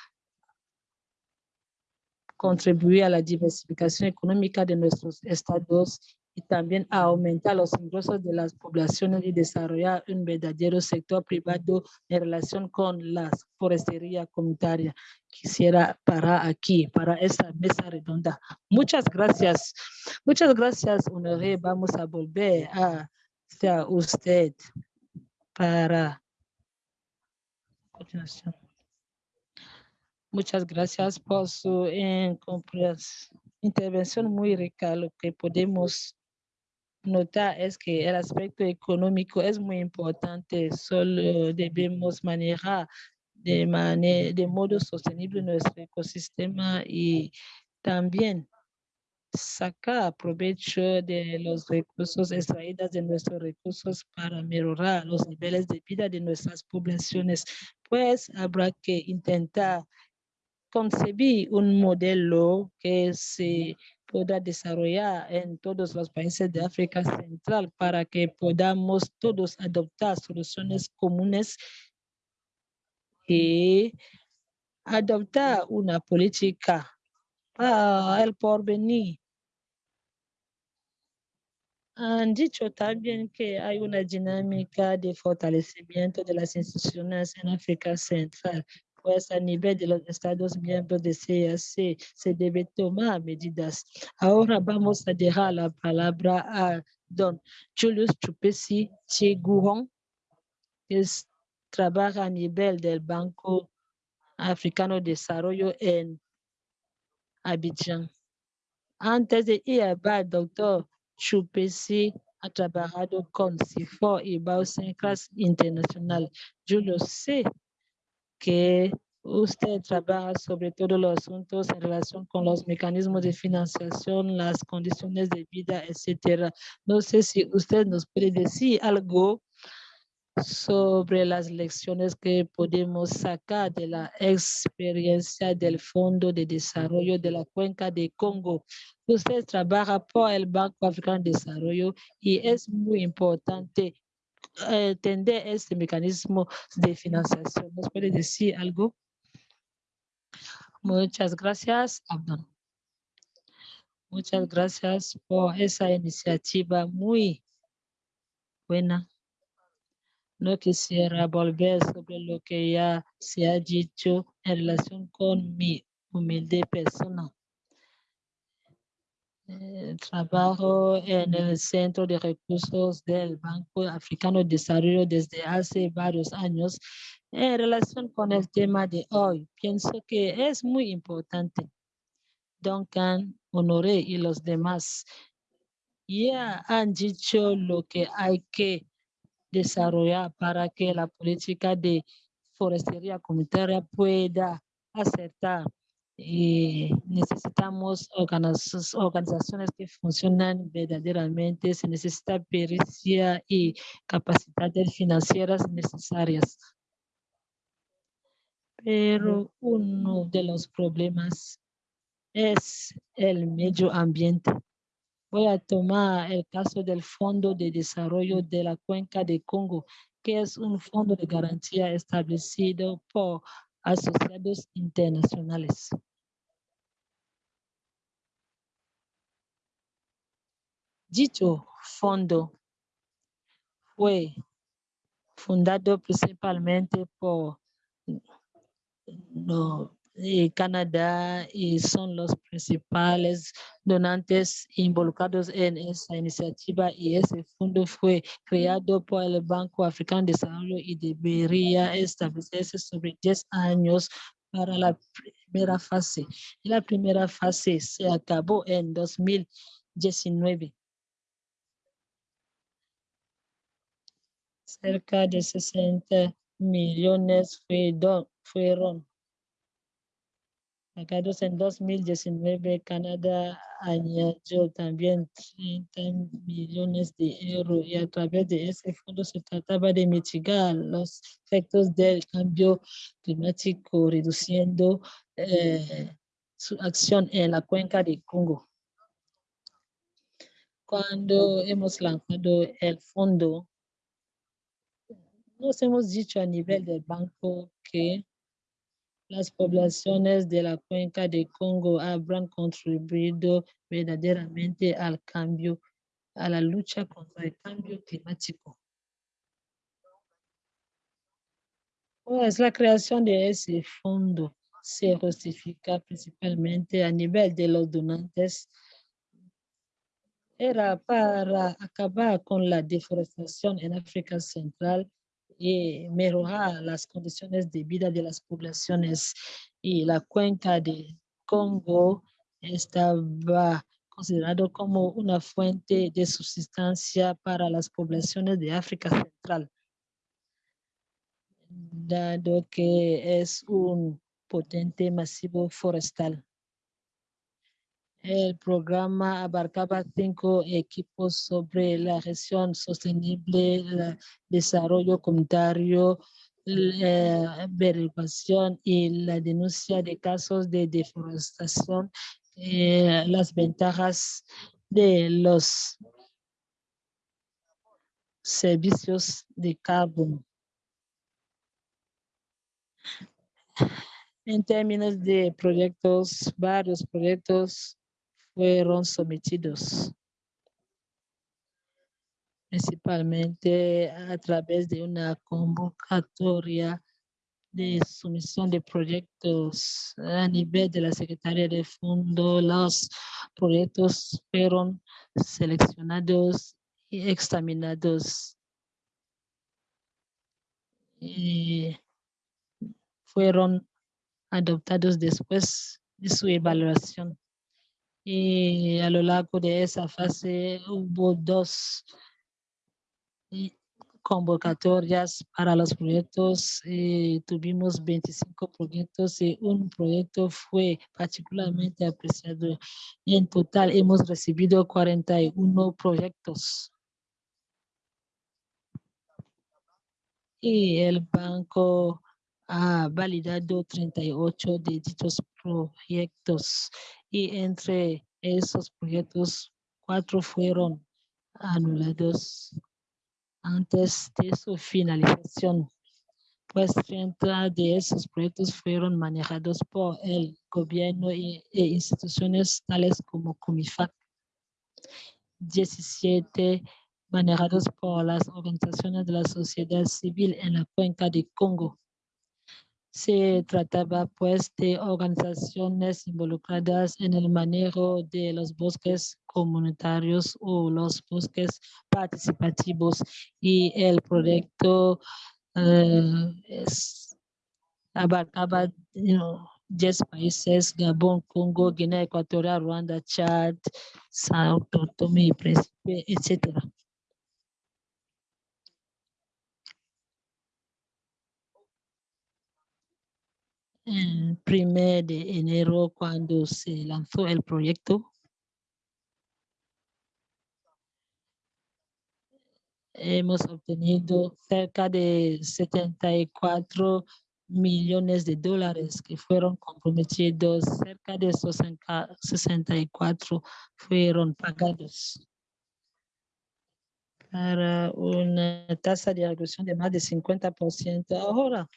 contribuir a la diversificación económica de nuestros estados y también a aumentar los ingresos de las poblaciones y desarrollar un verdadero sector privado en relación con la forestería comunitaria. Quisiera parar aquí para esta mesa redonda. Muchas gracias. Muchas gracias, Honoré. Vamos a volver a usted para continuación. Muchas gracias por su intervención muy rica. Lo que podemos notar es que el aspecto económico es muy importante. Solo debemos manejar de, mane- de modo sostenible nuestro ecosistema y también sacar provecho de los recursos extraídos de nuestros recursos para mejorar los niveles de vida de nuestras poblaciones, pues habrá que intentar concebir un modelo que se pueda desarrollar en todos los países de África Central para que podamos todos adoptar soluciones comunes y adoptar una política para el porvenir. Han dicho también que hay una dinámica de fortalecimiento de las instituciones en África Central, pues a nivel de los Estados miembros de CAC se debe tomar medidas. Ahora vamos a dejar la palabra a don Julius Chupesi Chiguron, que es- trabaja a nivel del Banco Africano de Desarrollo en Abidjan. Antes de ir a Bad, doctor Chupesi ha trabajado con CIFOR y Bausincras Internacional. Yo lo sé que usted trabaja sobre todos los asuntos en relación con los mecanismos de financiación, las condiciones de vida, etcétera. No sé si usted nos puede decir algo sobre las lecciones que podemos sacar de la experiencia del Fondo de Desarrollo de la Cuenca de Congo. Usted trabaja por el Banco Africano de Desarrollo y es muy importante entender este mecanismo de financiación. ¿Nos puede decir algo? Muchas gracias, Abdon. Muchas gracias por esa iniciativa muy buena. No quisiera volver sobre lo que ya se ha dicho en relación con mi humilde persona. Trabajo en el Centro de Recursos del Banco Africano de Desarrollo desde hace varios años en relación con el tema de hoy. Pienso que es muy importante. Duncan, Honoré y los demás ya han dicho lo que hay que desarrollar para que la política de forestería comunitaria pueda acertar y necesitamos organiz- organizaciones que funcionan verdaderamente, se necesita pericia y capacidades financieras necesarias. Pero uno de los problemas es el medio ambiente. Voy a tomar el caso del Fondo de Desarrollo de la Cuenca de Congo, que es un fondo de garantía establecido por asociados internacionales. Dicho fondo fue fundado principalmente por no, eh, Canadá y son los principales donantes involucrados en esa iniciativa y ese fondo fue creado por el Banco Africano de Desarrollo y debería establecerse sobre 10 años para la primera fase. La primera fase se acabó en 2019. Cerca de 60 millones fue do- fueron pagados en 2019. Canadá añadió también 30 millones de euros y a través de ese fondo se trataba de mitigar los efectos del cambio climático, reduciendo eh, su acción en la cuenca de Congo. Cuando hemos lanzado el fondo, nos hemos dicho a nivel del banco que las poblaciones de la cuenca de Congo habrán contribuido verdaderamente al cambio, a la lucha contra el cambio climático. Pues la creación de ese fondo se justifica principalmente a nivel de los donantes. Era para acabar con la deforestación en África Central y mejorar las condiciones de vida de las poblaciones. Y la cuenca de Congo estaba considerado como una fuente de subsistencia para las poblaciones de África Central, dado que es un potente masivo forestal. El programa abarcaba cinco equipos sobre la gestión sostenible, el desarrollo comunitario, la averiguación y la denuncia de casos de deforestación, eh, las ventajas de los servicios de carbono. En términos de proyectos, varios proyectos fueron sometidos principalmente a través de una convocatoria de sumisión de proyectos a nivel de la Secretaría de Fondo. Los proyectos fueron seleccionados y examinados. Y fueron adoptados después de su evaluación. Y a lo largo de esa fase hubo dos y convocatorias para los proyectos. eh, tuvimos 25 proyectos y un proyecto fue particularmente apreciado. En total hemos recibido 41 proyectos. Y el banco ha validado 38 de dichos proyectos y entre esos proyectos, cuatro fueron anulados antes de su finalización, pues 30 de esos proyectos fueron manejados por el gobierno e instituciones tales como Comifac. 17 manejados por las organizaciones de la sociedad civil en la cuenca de Congo. Se trataba pues de organizaciones involucradas en el manejo de los bosques comunitarios o los bosques participativos y el proyecto eh, es- abarcaba you know, 10 países, Gabón, Congo, Guinea Ecuatorial, Ruanda, Chad, Sao Tomé y Príncipe, etcétera. El primer de enero cuando se lanzó el proyecto. Hemos obtenido cerca de 74 millones de dólares que fueron comprometidos, cerca de esos 64 fueron pagados para una tasa de ejecución de más de 50%. Ahora,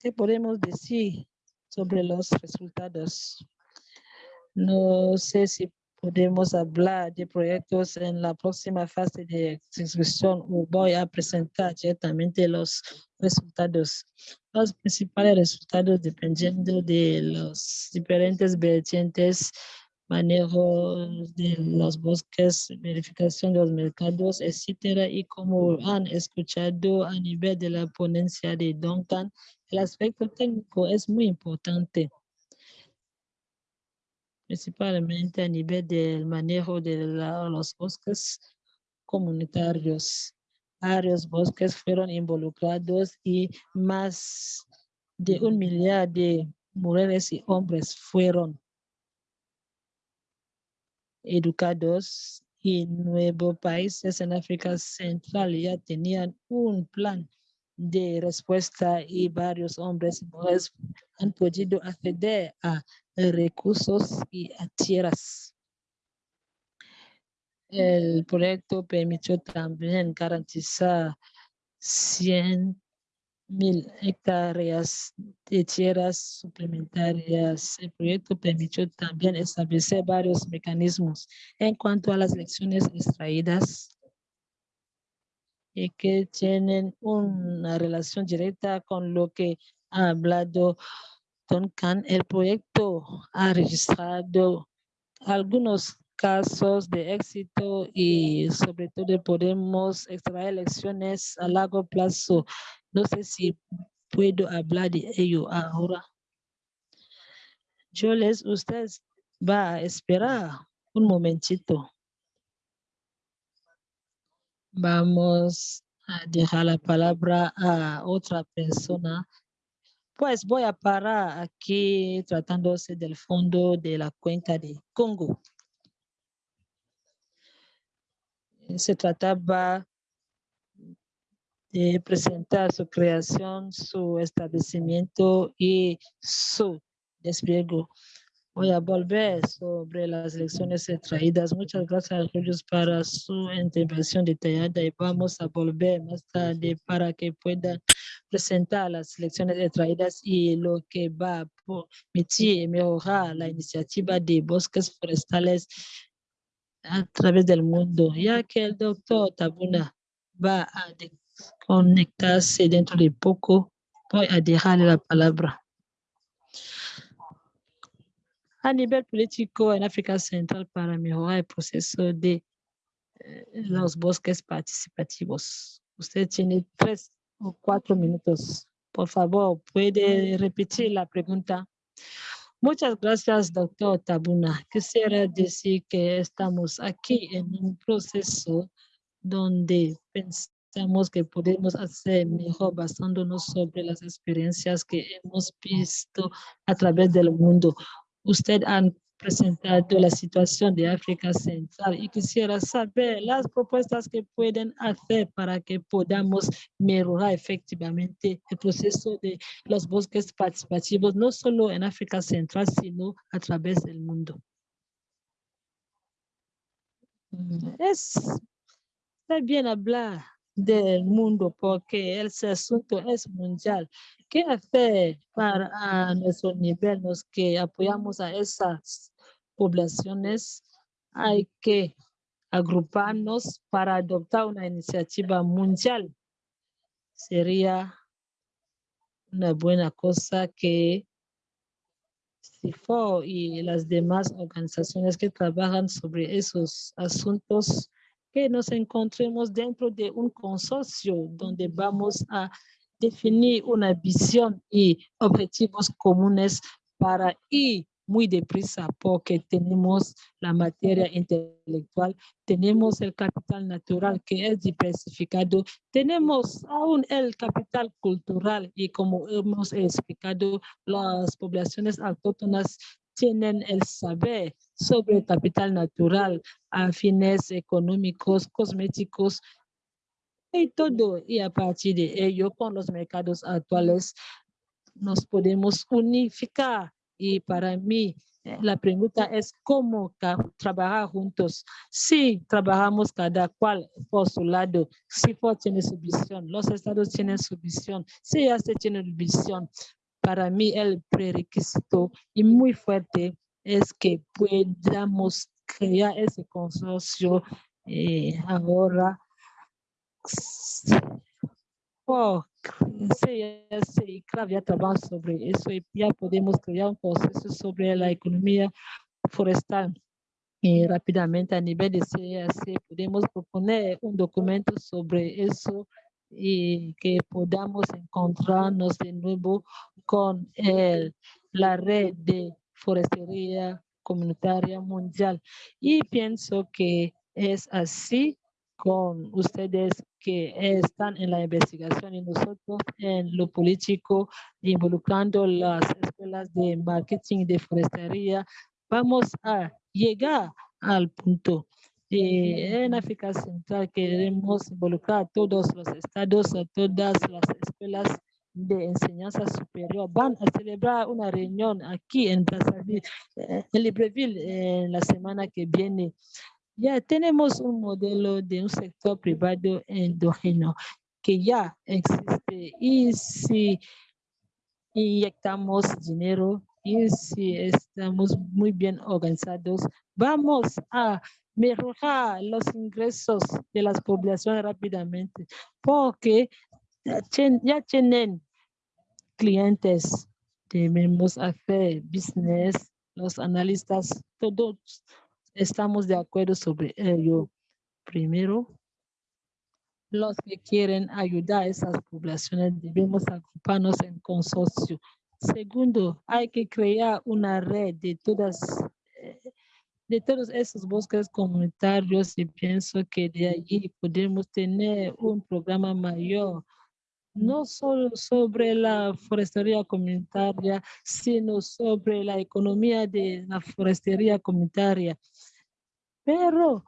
¿qué podemos decir sobre los resultados? No sé si podemos hablar de proyectos en la próxima fase de ejecución o voy a presentar directamente los resultados. Los principales resultados dependiendo de los diferentes vertientes, manejo de los bosques, verificación de los mercados, etcétera. Y como han escuchado a nivel de la ponencia de Duncan, el aspecto técnico es muy importante principalmente a nivel del manejo de los bosques comunitarios. Varios bosques fueron involucrados y más de un millar de mujeres y hombres fueron educados y nuevos países en África Central ya tenían un plan de respuesta y varios hombres y mujeres han podido acceder a recursos y a tierras. El proyecto permitió también garantizar 100 mil hectáreas de tierras suplementarias. El proyecto permitió también establecer varios mecanismos en cuanto a las lecciones extraídas y que tienen una relación directa con lo que ha hablado Duncan. El proyecto ha registrado algunos casos de éxito y sobre todo podemos extraer lecciones a largo plazo. No sé si puedo hablar de ello ahora. Yo les, usted va a esperar un momentito. Vamos a dejar la palabra a otra persona. Pues voy a parar aquí tratándose del fondo de la cuenca de Congo. Se trataba de presentar su creación, su establecimiento y su despliegue. Voy a volver sobre las lecciones extraídas. Muchas gracias a ellos para su intervención detallada y vamos a volver más tarde para que puedan presentar las lecciones extraídas y lo que va a permitir mejorar la iniciativa de bosques forestales a través del mundo, ya que el doctor Tabuna va a conectarse dentro de poco, voy a dejarle la palabra. A nivel político en África Central para mejorar el proceso de eh, los bosques participativos. Usted tiene tres o cuatro minutos. Por favor, puede repetir la pregunta. Muchas gracias, doctor Tabuna. Quisiera decir que estamos aquí en un proceso donde pensamos que podemos hacer mejor basándonos sobre las experiencias que hemos visto a través del mundo. Usted ha presentado la situación de África Central y quisiera saber las propuestas que pueden hacer para que podamos mejorar efectivamente el proceso de los bosques participativos, no solo en África Central, sino a través del mundo. Mm, es, está bien hablar del mundo porque ese asunto es mundial. ¿Qué hacer para a nuestro nivel, los que apoyamos a esas poblaciones? Hay que agruparnos para adoptar una iniciativa mundial. Sería una buena cosa que CIFO y las demás organizaciones que trabajan sobre esos asuntos que nos encontremos dentro de un consorcio donde vamos a definir una visión y objetivos comunes para ir muy deprisa porque tenemos la materia intelectual, tenemos el capital natural que es diversificado, tenemos aún el capital cultural y como hemos explicado, las poblaciones autóctonas tienen el saber sobre el capital natural a fines económicos, cosméticos y todo. Y a partir de ello, con los mercados actuales, nos podemos unificar. Y para mí, eh, la pregunta es cómo trabajar juntos. Si trabajamos cada cual por su lado, si FOR tiene su visión, los estados tienen su visión, si se tiene su visión, para mí el prerequisito y muy fuerte es que podamos crear ese consorcio eh, ahora Oh, sí, sí, claro, ya trabajo sobre eso y ya podemos crear un proceso sobre la economía forestal. Y rápidamente a nivel de CAC podemos proponer un documento sobre eso y que podamos encontrarnos de nuevo con el, la red de forestería comunitaria mundial. Y pienso que es así con ustedes que están en la investigación y nosotros en lo político, involucrando las escuelas de marketing de forestería, vamos a llegar al punto. Y en África Central queremos involucrar a todos los estados, a todas las escuelas de enseñanza superior. Van a celebrar una reunión aquí en Brazzaville, eh, en Libreville, en la semana que viene. Ya tenemos un modelo de un sector privado endógeno que ya existe. Y si inyectamos dinero y si estamos muy bien organizados, vamos a mejorar los ingresos de las poblaciones rápidamente porque ya tienen clientes, debemos hacer business, los analistas, todos estamos de acuerdo sobre ello. Primero, los que quieren ayudar a esas poblaciones debemos agruparnos en consorcio. Segundo, hay que crear una red de todas eh, de todos esos bosques comunitarios y pienso que de allí podemos tener un programa mayor no solo sobre la forestería comunitaria, sino sobre la economía de la forestería comunitaria. Pero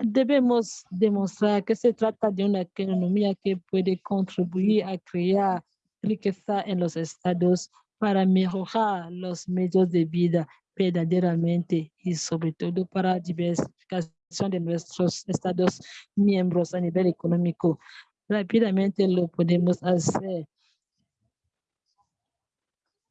debemos demostrar que se trata de una economía que puede contribuir a crear riqueza en los estados para mejorar los medios de vida verdaderamente y sobre todo para diversificación de nuestros estados miembros a nivel económico rápidamente lo podemos hacer.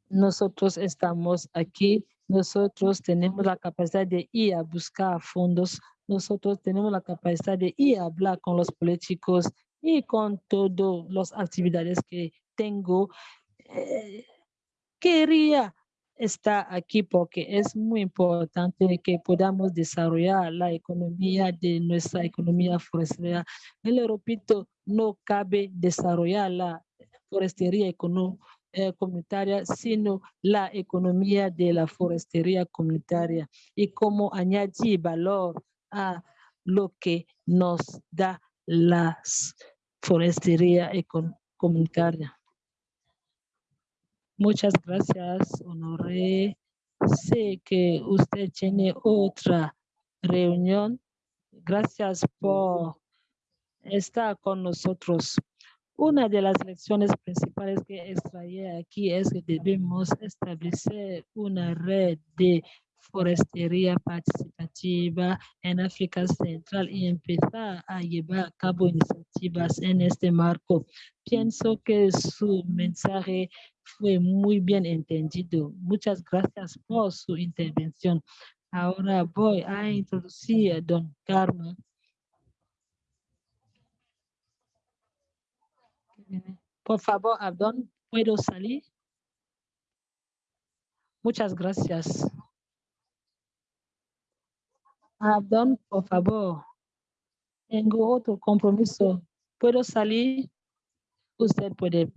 Nosotros estamos aquí, nosotros tenemos la capacidad de ir a buscar fondos, nosotros tenemos la capacidad de ir a hablar con los políticos y con todas las actividades que tengo. Eh, quería está aquí porque es muy importante que podamos desarrollar la economía de nuestra economía forestal. El repito, no cabe desarrollar la forestería eh, comunitaria, sino la economía de la forestería comunitaria y cómo añadir valor a lo que nos da la forestería comunitaria. Muchas gracias, Honoré. Sé que usted tiene otra reunión. Gracias por estar con nosotros. Una de las lecciones principales que extraía aquí es que debemos establecer una red de forestería participativa en África Central y empezar a llevar a cabo iniciativas en este marco. Pienso que su mensaje fue muy bien entendido. Muchas gracias por su intervención. Ahora voy a introducir a don Carmen. Por favor, Abdón, ¿puedo salir? Muchas gracias. Abdón, por favor. Tengo otro compromiso. ¿Puedo salir? Usted puede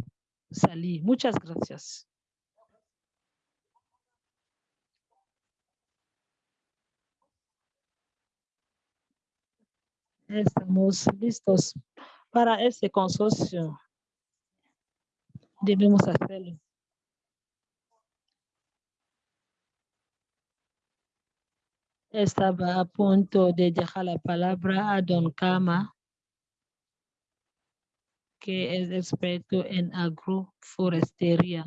salir. Muchas gracias. Estamos listos para este consorcio. Debemos hacerlo. Estaba a punto de dejar la palabra a Don Kama, que es experto en agroforestería.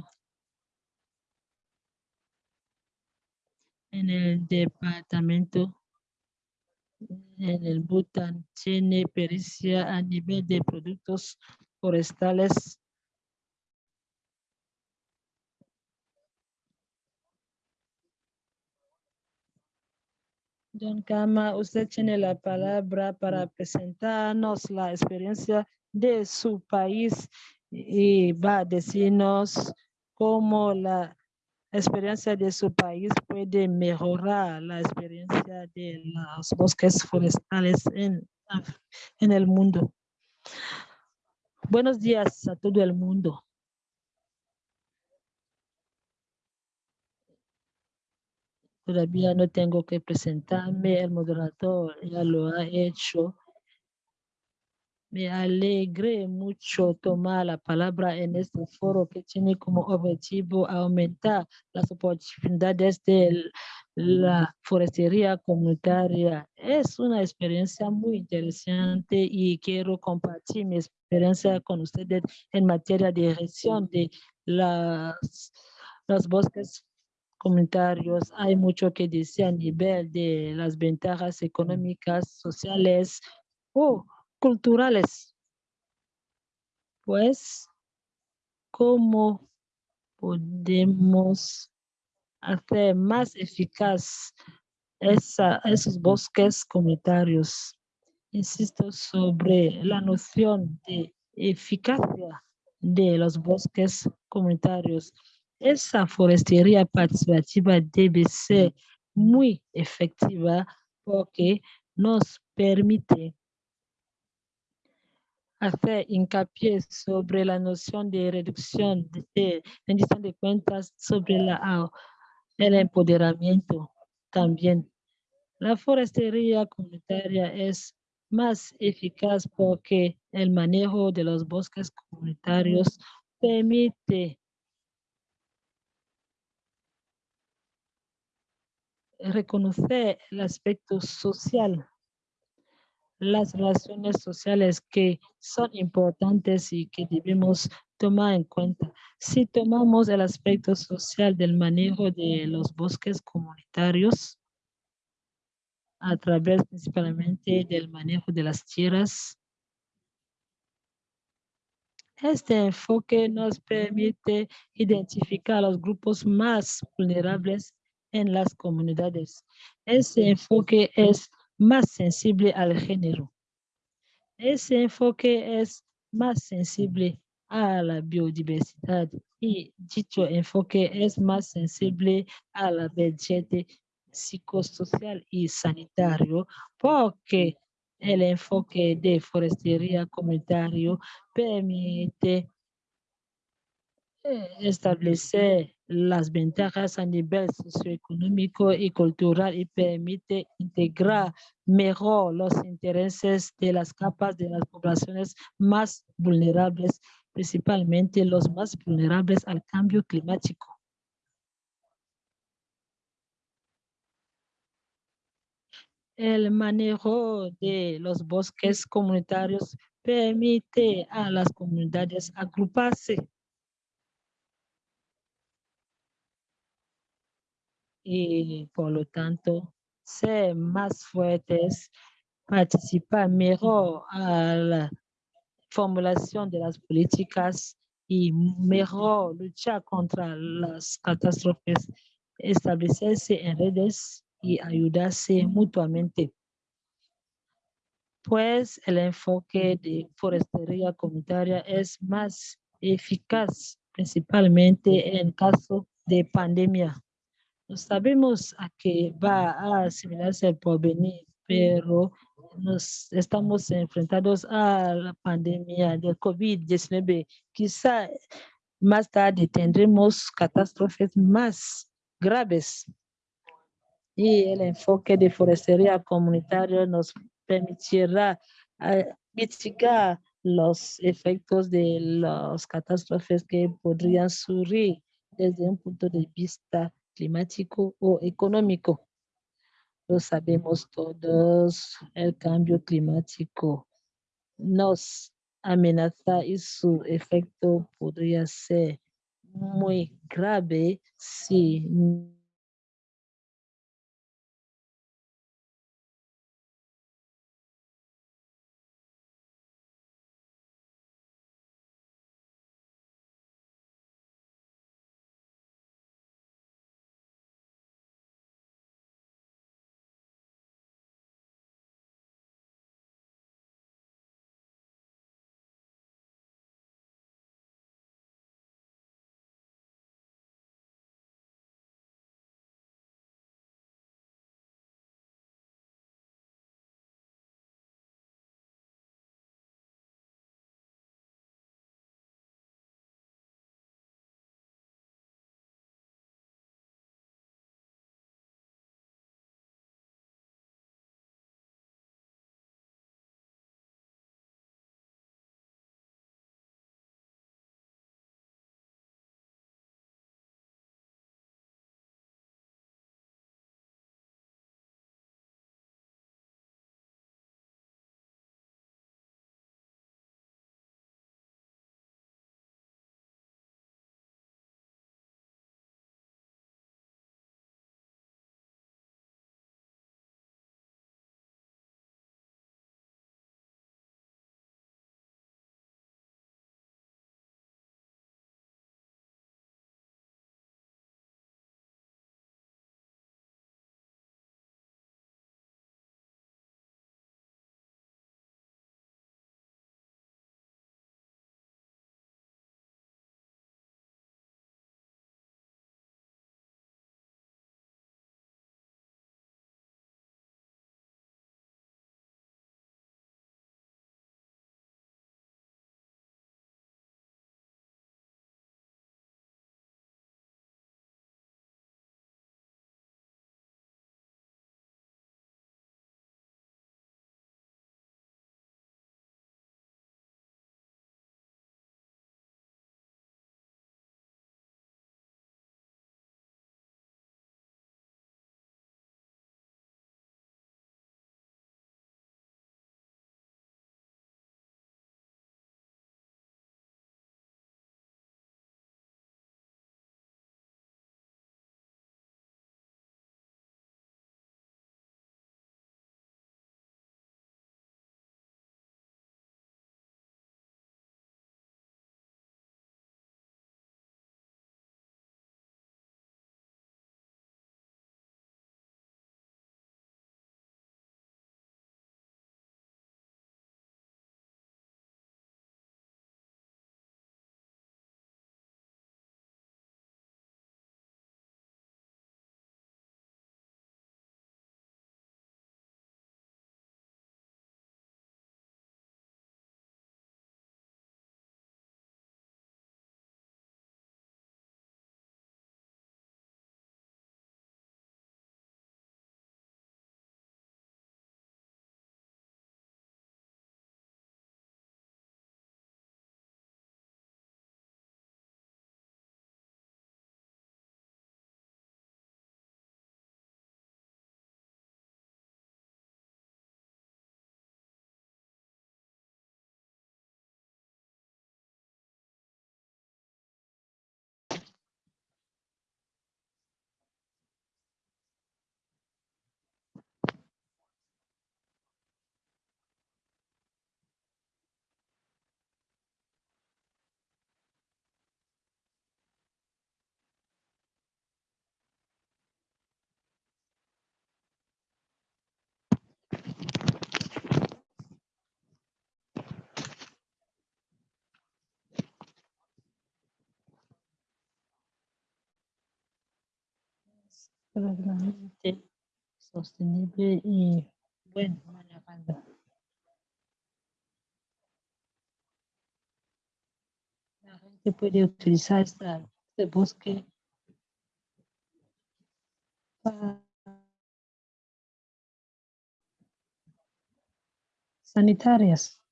En el departamento, en el Bután, tiene pericia a nivel de productos forestales Don Kama, usted tiene la palabra para presentarnos la experiencia de su país y va a decirnos cómo la experiencia de su país puede mejorar la experiencia de los bosques forestales en, en el mundo. Buenos días a todo el mundo. Todavía no tengo que presentarme, el moderador ya lo ha hecho. Me alegré mucho tomar la palabra en este foro que tiene como objetivo aumentar las oportunidades de la forestería comunitaria. Es una experiencia muy interesante y quiero compartir mi experiencia con ustedes en materia de gestión de las, los bosques comunitarios. Hay mucho que decir a nivel de las ventajas económicas, sociales o culturales. Pues, ¿cómo podemos hacer más eficaz esa, esos bosques comunitarios? Insisto sobre la noción de eficacia de los bosques comunitarios. Esa forestería participativa debe ser muy efectiva porque nos permite hacer hincapié sobre la noción de reducción de rendición de cuentas sobre la, el empoderamiento también. La forestería comunitaria es más eficaz porque el manejo de los bosques comunitarios permite reconocer el aspecto social, las relaciones sociales que son importantes y que debemos tomar en cuenta. Si tomamos el aspecto social del manejo de los bosques comunitarios, a través principalmente del manejo de las tierras, este enfoque nos permite identificar los grupos más vulnerables en las comunidades. Ese enfoque es más sensible al género. Ese enfoque es más sensible a la biodiversidad y dicho enfoque es más sensible a la vertiente psicosocial y sanitario porque el enfoque de forestería comunitario permite eh, establecer las ventajas a nivel socioeconómico y cultural y permite integrar mejor los intereses de las capas de las poblaciones más vulnerables, principalmente los más vulnerables al cambio climático. El manejo de los bosques comunitarios permite a las comunidades agruparse y por lo tanto ser más fuertes, participar mejor a la formulación de las políticas y mejor luchar contra las catástrofes, establecerse en redes y ayudarse mutuamente. Pues el enfoque de forestería comunitaria es más eficaz, principalmente en caso de pandemia. Sabemos a qué va a asimilarse el porvenir, pero nos estamos enfrentados a la pandemia del COVID-19. Quizá más tarde tendremos catástrofes más graves. Y el enfoque de forestería comunitaria nos permitirá eh, mitigar los efectos de las catástrofes que podrían surgir desde un punto de vista climático o económico. Lo sabemos todos, el cambio climático nos amenaza y su efecto podría ser muy grave si sostenible y bueno, manejando. La gente puede utilizar esta, este bosque para sanitarias.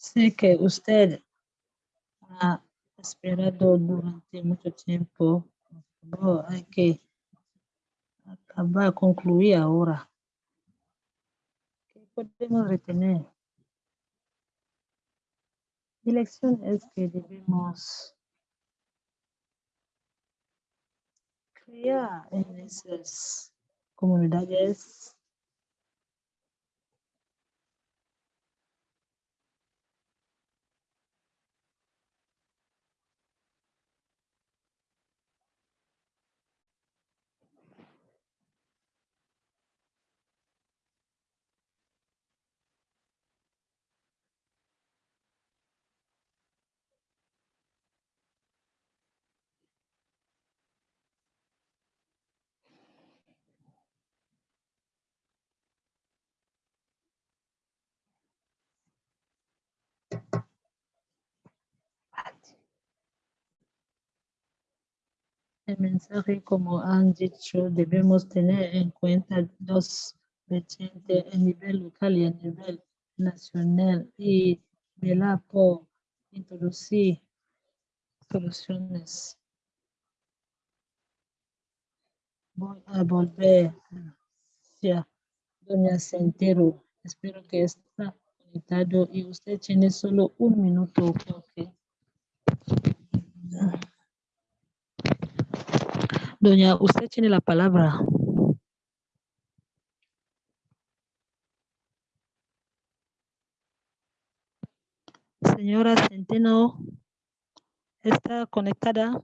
Sé que usted ha esperado durante mucho tiempo. Favor, hay que acabar, concluir ahora. ¿Qué podemos retener? Mi lección es que debemos crear en esas comunidades Mensaje, como han dicho, debemos tener en cuenta dos vertientes, a nivel local y a nivel nacional, y velar por introducir soluciones. Voy a volver hacia Doña Centero. Espero que está conectado y usted tiene solo un minuto Doña, usted tiene la palabra. Señora Centeno, ¿está conectada?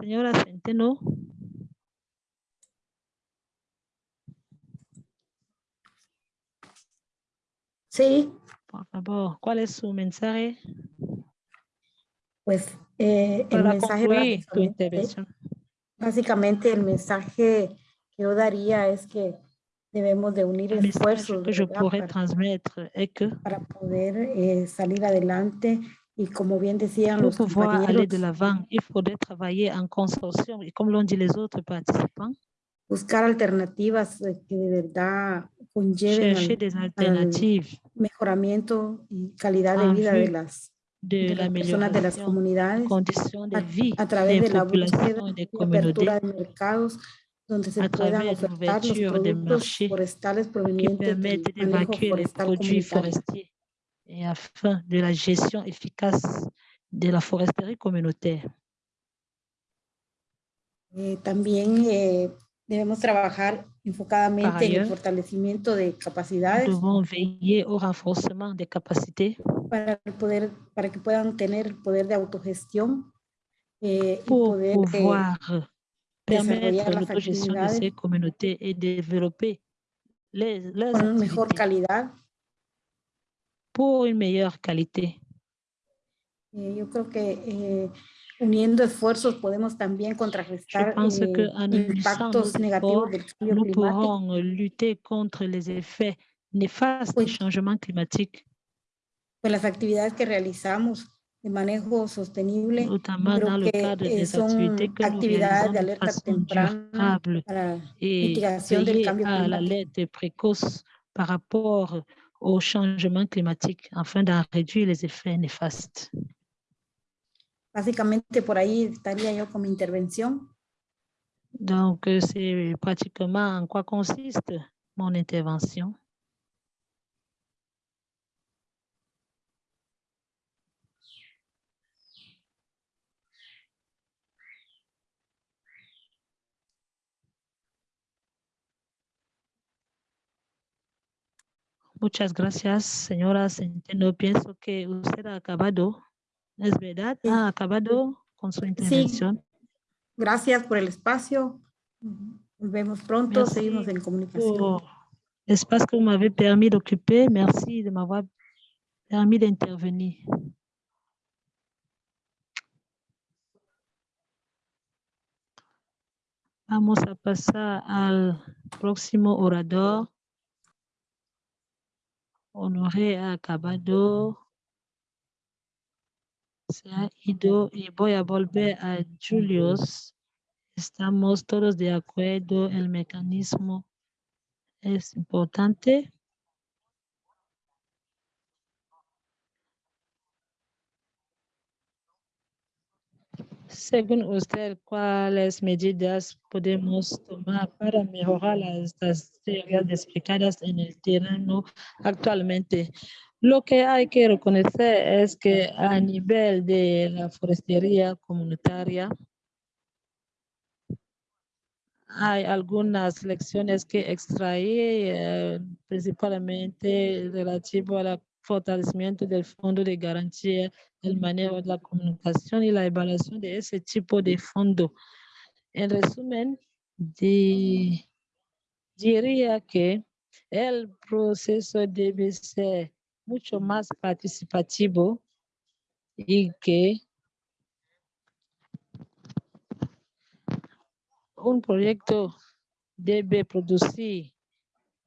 Señora Centeno. Sí. Por favor, ¿cuál es su mensaje? Pues eh, el mensaje básicamente, básicamente el mensaje que yo daría es que debemos de unir message esfuerzos que pourrais para, que para poder eh, salir adelante y como bien decían los pouvoir aller de compañeros, l'avant, il faudrait travailler en consortium. Et comme l'ont dit les autres participants, buscar alternativas eh, que de verdad conlleven al, al mejoramiento y calidad de en vida de las, de de las personas de las comunidades conditions de a, vie a través des de la búsqueda y apertura de mercados donde se puedan ofertar los productos forestales provenientes del manejo forestal comunitario. et afin de la gestion efficace de la foresterie communautaire. Eh, también eh, debemos trabajar enfocadamente en el ailleurs, fortalecimiento de Nous capacidades devons veiller au renforcement des capacités para poder, para que puedan tener el poder de autogestión eh, y pour poder eh, pouvoir permettre desarrollar las l'autogestion de ces communautés et développer les, leurs con mejor calidad. pour une meilleure qualité. Eh, yo creo que eh, uniendo esfuerzos podemos también contrarrestar nous climático. pourrons lutter contre les effets néfastes du Pues- changement climatique, pues las actividades que realizamos de manejo sostenible, notamment dans le que cadre eh, des activités que actividades de alerta temprana para et mitigación del veiller cambio à climático. l'alerte précoce par rapport au changement climatique afin d'en réduire les effets néfastes. Básicamente por ahí estaría yo con mi intervención. Donc, c'est pratiquement en quoi consiste mon intervention. Muchas gracias, señora Centeno. Pienso que usted ha acabado, ¿es verdad? Ha acabado con su intervención. Gracias por el espacio. Nos vemos pronto, Merci seguimos en comunicación. l'espace que vous m'avez permis d'occuper. Merci de m'avoir permis d'intervenir. Vamos a pasar al próximo orador. Honoré Acabado. Se ha ido y voy a volver a Julius. Estamos todos de acuerdo, el mecanismo es importante. Según usted, ¿cuáles medidas podemos tomar para mejorar las tareas explicadas en el terreno actualmente? Lo que hay que reconocer es que a nivel de la forestería comunitaria, hay algunas lecciones que extraer, eh, principalmente relativo al fortalecimiento del fondo de garantía, el manejo de la comunicación y la evaluación de ese tipo de fondo. En resumen, di- diría que el proceso debe ser mucho más participativo y que un proyecto debe producir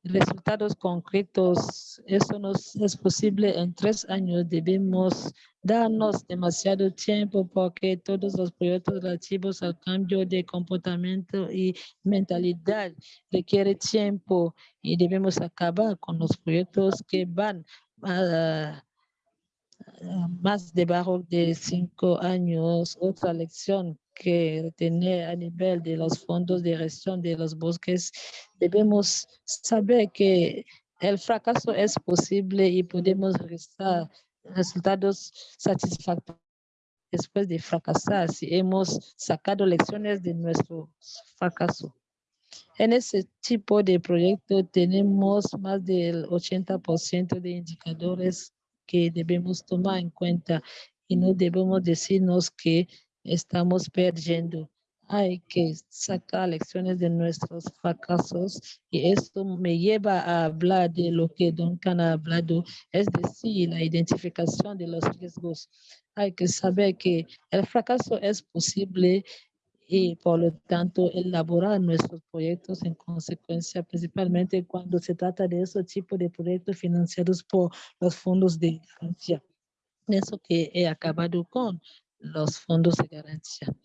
resultados concretos. Eso no es posible en tres años. Debemos darnos demasiado tiempo porque todos los proyectos relativos al cambio de comportamiento y mentalidad requieren tiempo y debemos acabar con los proyectos que van más debajo de cinco años. Otra lección que tener a nivel de los fondos de gestión de los bosques, debemos saber que el fracaso es posible y podemos registrar resultados satisfactorios después de fracasar si hemos sacado lecciones de nuestro fracaso. En ese tipo de proyecto tenemos más del 80% de indicadores que debemos tomar en cuenta y no debemos decirnos que estamos perdiendo. Hay que sacar lecciones de nuestros fracasos y esto me lleva a hablar de lo que Duncan ha hablado, es decir, la identificación de los riesgos. Hay que saber que el fracaso es posible y por lo tanto elaborar nuestros proyectos en consecuencia, principalmente cuando se trata de ese tipo de proyectos financiados por los fondos de garantía. Eso que he acabado con los fondos de garantía.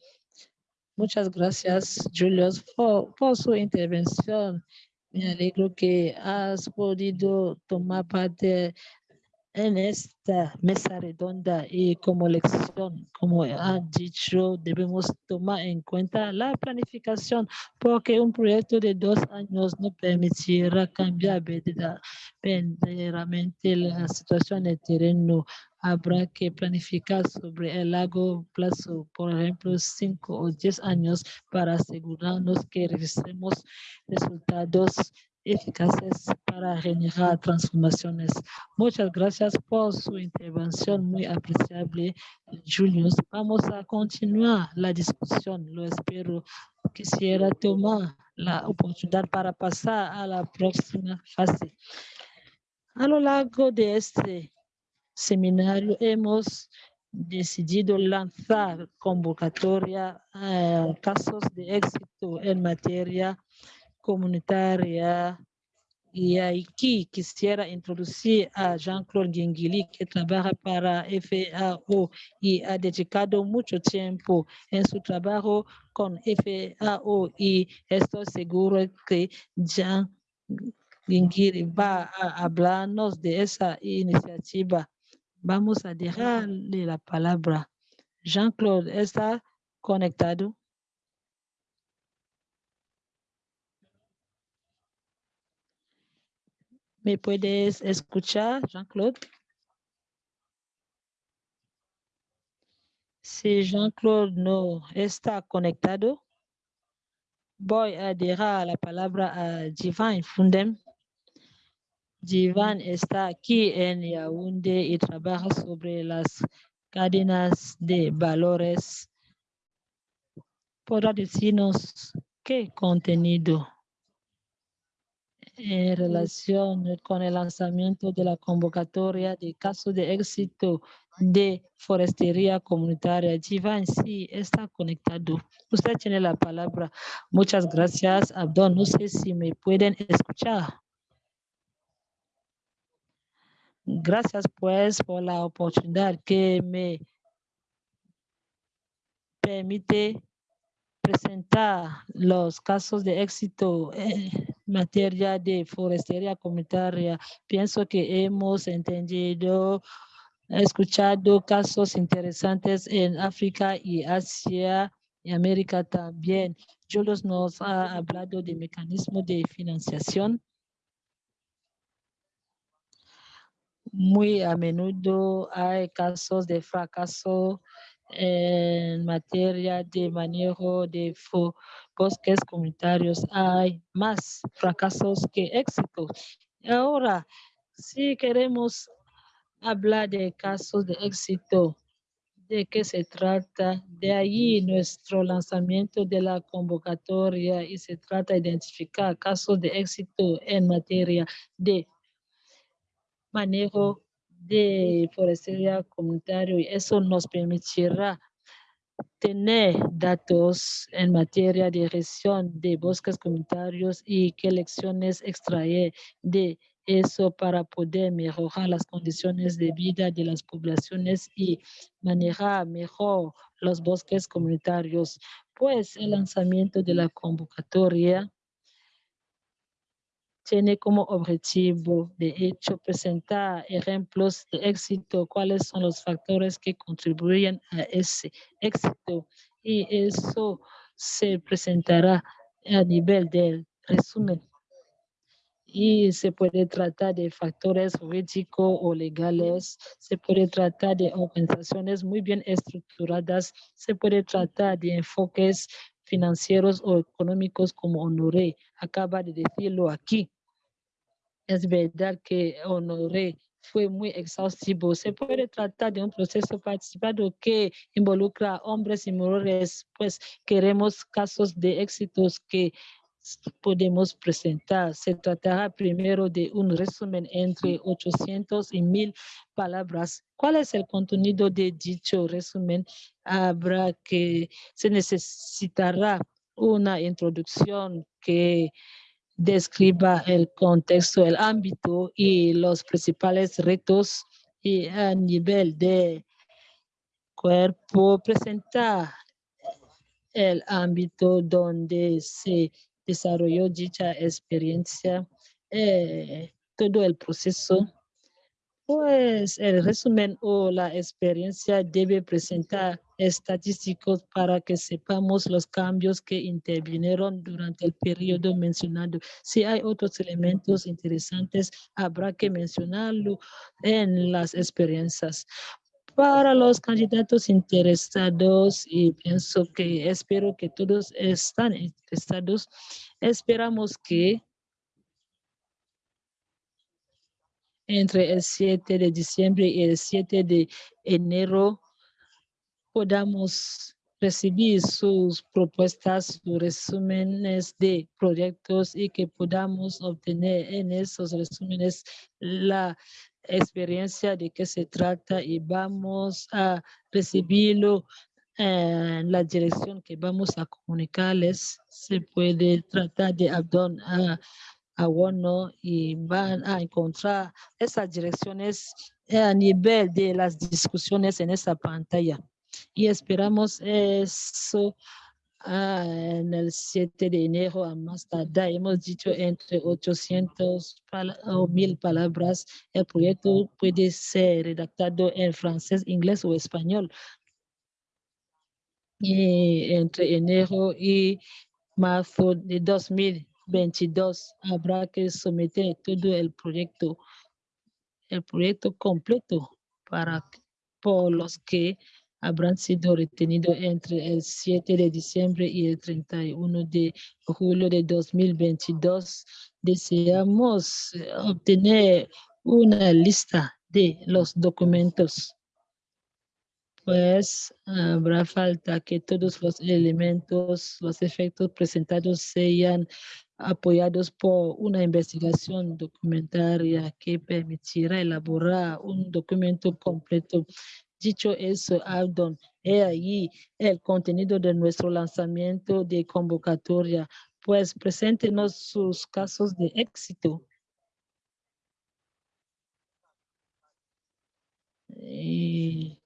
Muchas gracias, Julius, por, por su intervención. Me alegro que has podido tomar parte en esta mesa redonda y como lección, como ha dicho, debemos tomar en cuenta la planificación porque un proyecto de dos años no permitirá cambiar verdad- verdaderamente la situación del terreno. Habrá que planificar sobre el largo plazo, por ejemplo, cinco o diez años para asegurarnos que registremos resultados eficaces para generar transformaciones. Muchas gracias por su intervención muy apreciable, Julius. Vamos a continuar la discusión, lo espero. Quisiera tomar la oportunidad para pasar a la próxima fase. A lo largo de este seminario hemos decidido lanzar convocatoria a casos de éxito en materia comunitaria y aquí quisiera introducir a Jean-Claude Guinguili, que trabaja para FAO y ha dedicado mucho tiempo en su trabajo con FAO y estoy seguro que Jean Guinguili va a hablarnos de esa iniciativa. Vamos a dejarle la palabra Jean-Claude está conectado. ¿Me puedes escuchar, Jean-Claude? Si Jean-Claude no está conectado, voy a dejar la palabra a Jivan Fundem. Jivan está aquí en Yaoundé y trabaja sobre las cadenas de valores. ¿Podrá decirnos qué contenido en relación con el lanzamiento de la convocatoria de casos de éxito de forestería comunitaria. Jivan, sí, está conectado. Usted tiene la palabra. Muchas gracias, Abdón. No sé si me pueden escuchar. Gracias, pues, por la oportunidad que me permite presentar los casos de éxito en materia de forestería comunitaria. Pienso que hemos entendido, escuchado casos interesantes en África y Asia y América también. Julius nos ha hablado de mecanismos de financiación. Muy a menudo hay casos de fracaso en materia de manejo de bosques comunitarios. Hay más fracasos que éxitos. Ahora, si queremos hablar de casos de éxito, ¿de qué se trata? De ahí nuestro lanzamiento de la convocatoria y se trata de identificar casos de éxito en materia de manejo de forestería comunitario y eso nos permitirá tener datos en materia de gestión de bosques comunitarios y qué lecciones extraer de eso para poder mejorar las condiciones de vida de las poblaciones y manejar mejor los bosques comunitarios. Pues el lanzamiento de la convocatoria tiene como objetivo, de hecho, presentar ejemplos de éxito, cuáles son los factores que contribuyen a ese éxito. Y eso se presentará a nivel del resumen. Y se puede tratar de factores jurídicos o legales, se puede tratar de organizaciones muy bien estructuradas, se puede tratar de enfoques financieros o económicos como Honoré acaba de decirlo aquí. Es verdad que Honoré fue muy exhaustivo. Se puede tratar de un proceso participado que involucra hombres y mujeres, pues queremos casos de éxitos que podemos presentar. Se tratará primero de un resumen entre 800 y 1000 palabras. ¿Cuál es el contenido de dicho resumen? Habrá que, se necesitará una introducción que describa el contexto, el ámbito y los principales retos y a nivel de cuerpo presentar el ámbito donde se desarrolló dicha experiencia, eh, todo el proceso, pues el resumen o la experiencia debe presentar estadísticos para que sepamos los cambios que intervinieron durante el periodo mencionado. Si hay otros elementos interesantes, habrá que mencionarlo en las experiencias para los candidatos interesados y pienso que espero que todos están interesados. Esperamos que entre el 7 de diciembre y el 7 de enero podamos recibir sus propuestas, sus resúmenes de proyectos y que podamos obtener en esos resúmenes la experiencia de qué se trata y vamos a recibirlo en la dirección que vamos a comunicarles. Se puede tratar de abdon a, a uno y van a encontrar esas direcciones a nivel de las discusiones en esa pantalla. Y esperamos eso Ah, en el 7 de enero a más tardar, hemos dicho entre 800 o 1000 palabras. El proyecto puede ser redactado en francés, inglés o español. y entre enero y marzo de 2022 habrá que someter todo el proyecto, el proyecto completo para por los que habrán sido retenidos entre el 7 de diciembre y el 31 de julio de 2022. Deseamos eh, obtener una lista de los documentos pues habrá falta que todos los elementos, los efectos presentados sean apoyados por una investigación documentaria que permitirá elaborar un documento completo. Dicho eso, Aldon, he ahí el contenido de nuestro lanzamiento de convocatoria. Pues preséntenos sus casos de éxito. Y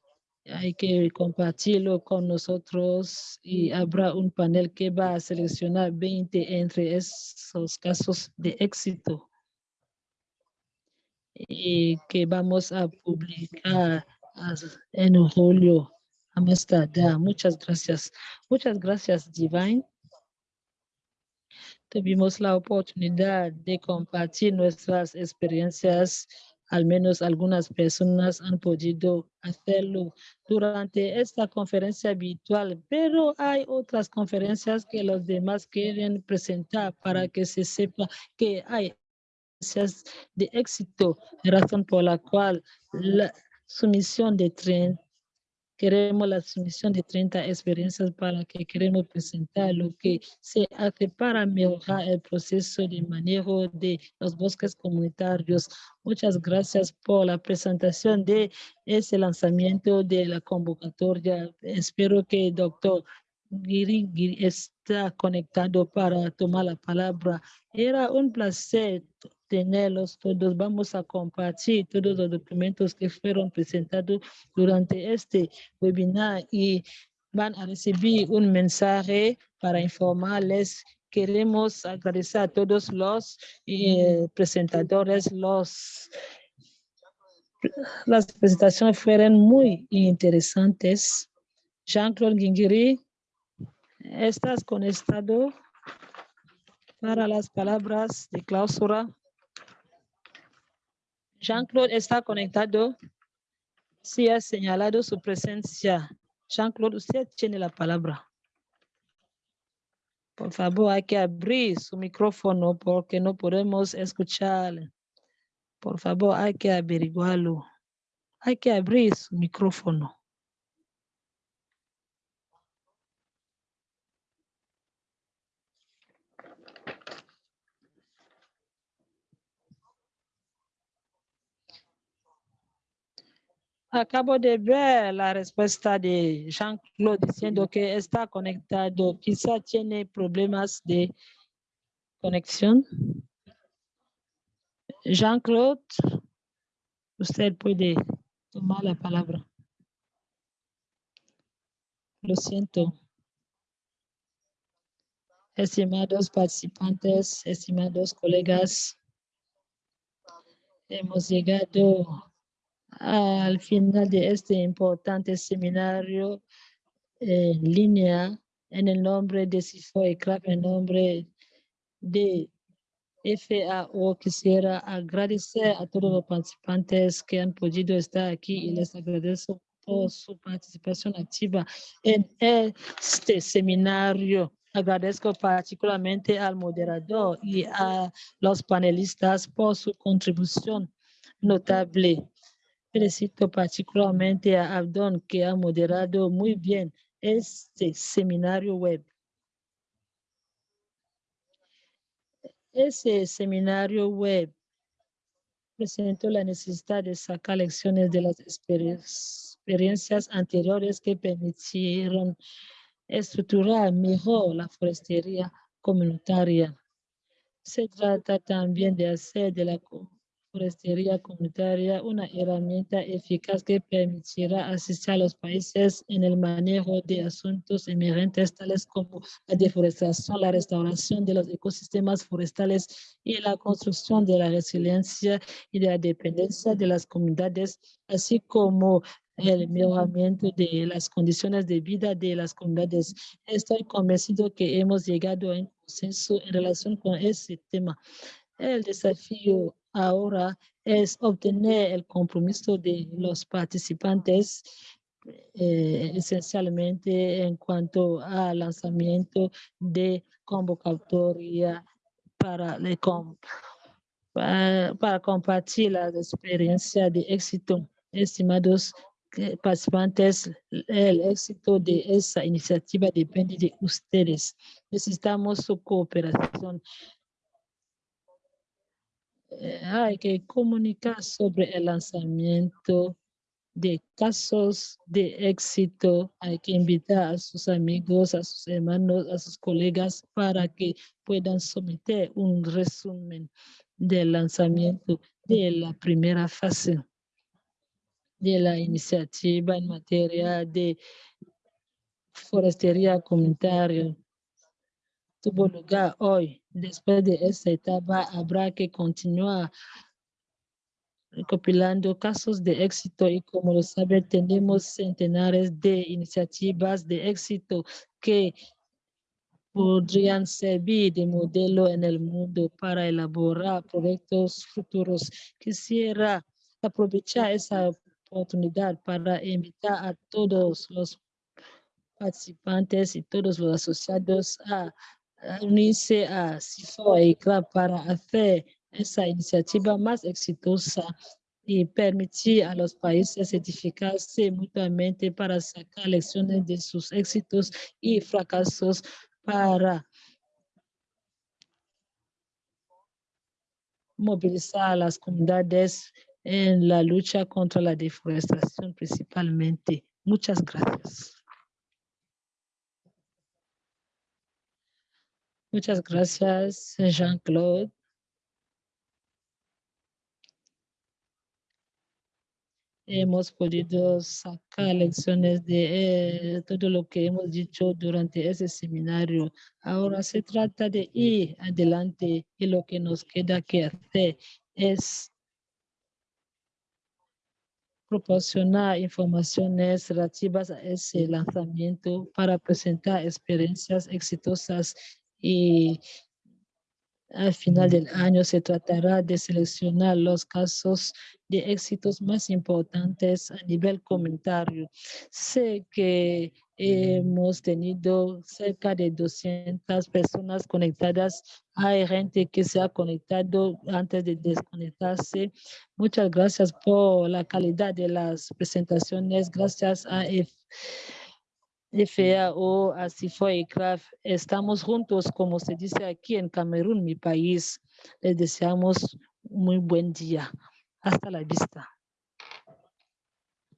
hay que compartirlo con nosotros y habrá un panel que va a seleccionar 20 entre esos casos de éxito y que vamos a publicar en julio a Muchas gracias. Muchas gracias, Divine. Tuvimos la oportunidad de compartir nuestras experiencias al menos algunas personas han podido hacerlo durante esta conferencia virtual, pero hay otras conferencias que los demás quieren presentar para que se sepa que hay de éxito, razón por la cual la sumisión de tren Queremos la sumisión de 30 experiencias para que queremos presentar lo que se hace para mejorar el proceso de manejo de los bosques comunitarios. Muchas gracias por la presentación de ese lanzamiento de la convocatoria. Espero que el doctor Giri está conectado para tomar la palabra. Era un placer todos. Vamos a compartir todos los documentos que fueron presentados durante este webinar y van a recibir un mensaje para informarles. Queremos agradecer a todos los eh, presentadores, los las presentaciones fueron muy interesantes. Jean-Claude Guingiri, ¿estás conectado para las palabras de clausura? Jean-Claude está conectado. Si ha señalado su presencia. Jean-Claude, usted tiene la palabra. Por favor, hay que abrir su micrófono porque no podemos escuchar. Por favor, hay que averiguarlo. Hay que abrir su micrófono. Acabo de ver la respuesta de Jean-Claude diciendo que está conectado. Quizá tiene problemas de conexión. Jean-Claude, usted puede tomar la palabra. Lo siento. Estimados participantes, estimados colegas, hemos llegado al final de este importante seminario en línea en el nombre de CIFO y CRAP, en nombre de FAO, quisiera agradecer a todos los participantes que han podido estar aquí y les agradezco por su participación activa en este seminario. Agradezco particularmente al moderador y a los panelistas por su contribución notable. Felicito particularmente a Abdon que ha moderado muy bien este seminario web. Ese seminario web presentó la necesidad de sacar lecciones de las experiencias anteriores que permitieron estructurar mejor la forestería comunitaria. Se trata también de hacer de la forestería comunitaria una herramienta eficaz que permitirá asistir a los países en el manejo de asuntos emergentes tales como la deforestación, la restauración de los ecosistemas forestales y la construcción de la resiliencia y de la dependencia de las comunidades, así como el mejoramiento de las condiciones de vida de las comunidades. Estoy convencido que hemos llegado a un consenso en relación con ese tema. El desafío ahora es obtener el compromiso de los participantes eh, esencialmente en cuanto al lanzamiento de convocatoria para, le para compartir la experiencia de éxito. Estimados que- participantes, el éxito de esa iniciativa depende de ustedes. Necesitamos su cooperación. Hay que comunicar sobre el lanzamiento de casos de éxito. Hay que invitar a sus amigos, a sus hermanos, a sus colegas para que puedan someter un resumen del lanzamiento de la primera fase de la iniciativa en materia de forestería comunitaria tuvo lugar hoy. Después de esta etapa, habrá que continuar recopilando casos de éxito y como lo sabe, tenemos centenares de iniciativas de éxito que podrían servir de modelo en el mundo para elaborar proyectos futuros. Quisiera aprovechar esa oportunidad para invitar a todos los participantes y todos los asociados a, a unirse a CIFO y CLAP para hacer esa iniciativa más exitosa y permitir a los países certificarse mutuamente para sacar lecciones de sus éxitos y fracasos para movilizar a las comunidades en la lucha contra la deforestación principalmente. Muchas gracias. Muchas gracias, Jean-Claude. Hemos podido sacar lecciones de eh, todo lo que hemos dicho durante ese seminario. Ahora se trata de ir adelante y lo que nos queda que hacer es proporcionar informaciones relativas a ese lanzamiento para presentar experiencias exitosas y al final del año se tratará de seleccionar los casos de éxitos más importantes a nivel comentario. Sé que hemos tenido cerca de 200 personas conectadas. Hay gente que se ha conectado antes de desconectarse. Muchas gracias por la calidad de las presentaciones. Gracias a F- FAO, a CIFO y CRAF. Estamos juntos, como se dice aquí en Camerún, mi país. Les deseamos muy buen día. Hasta la vista.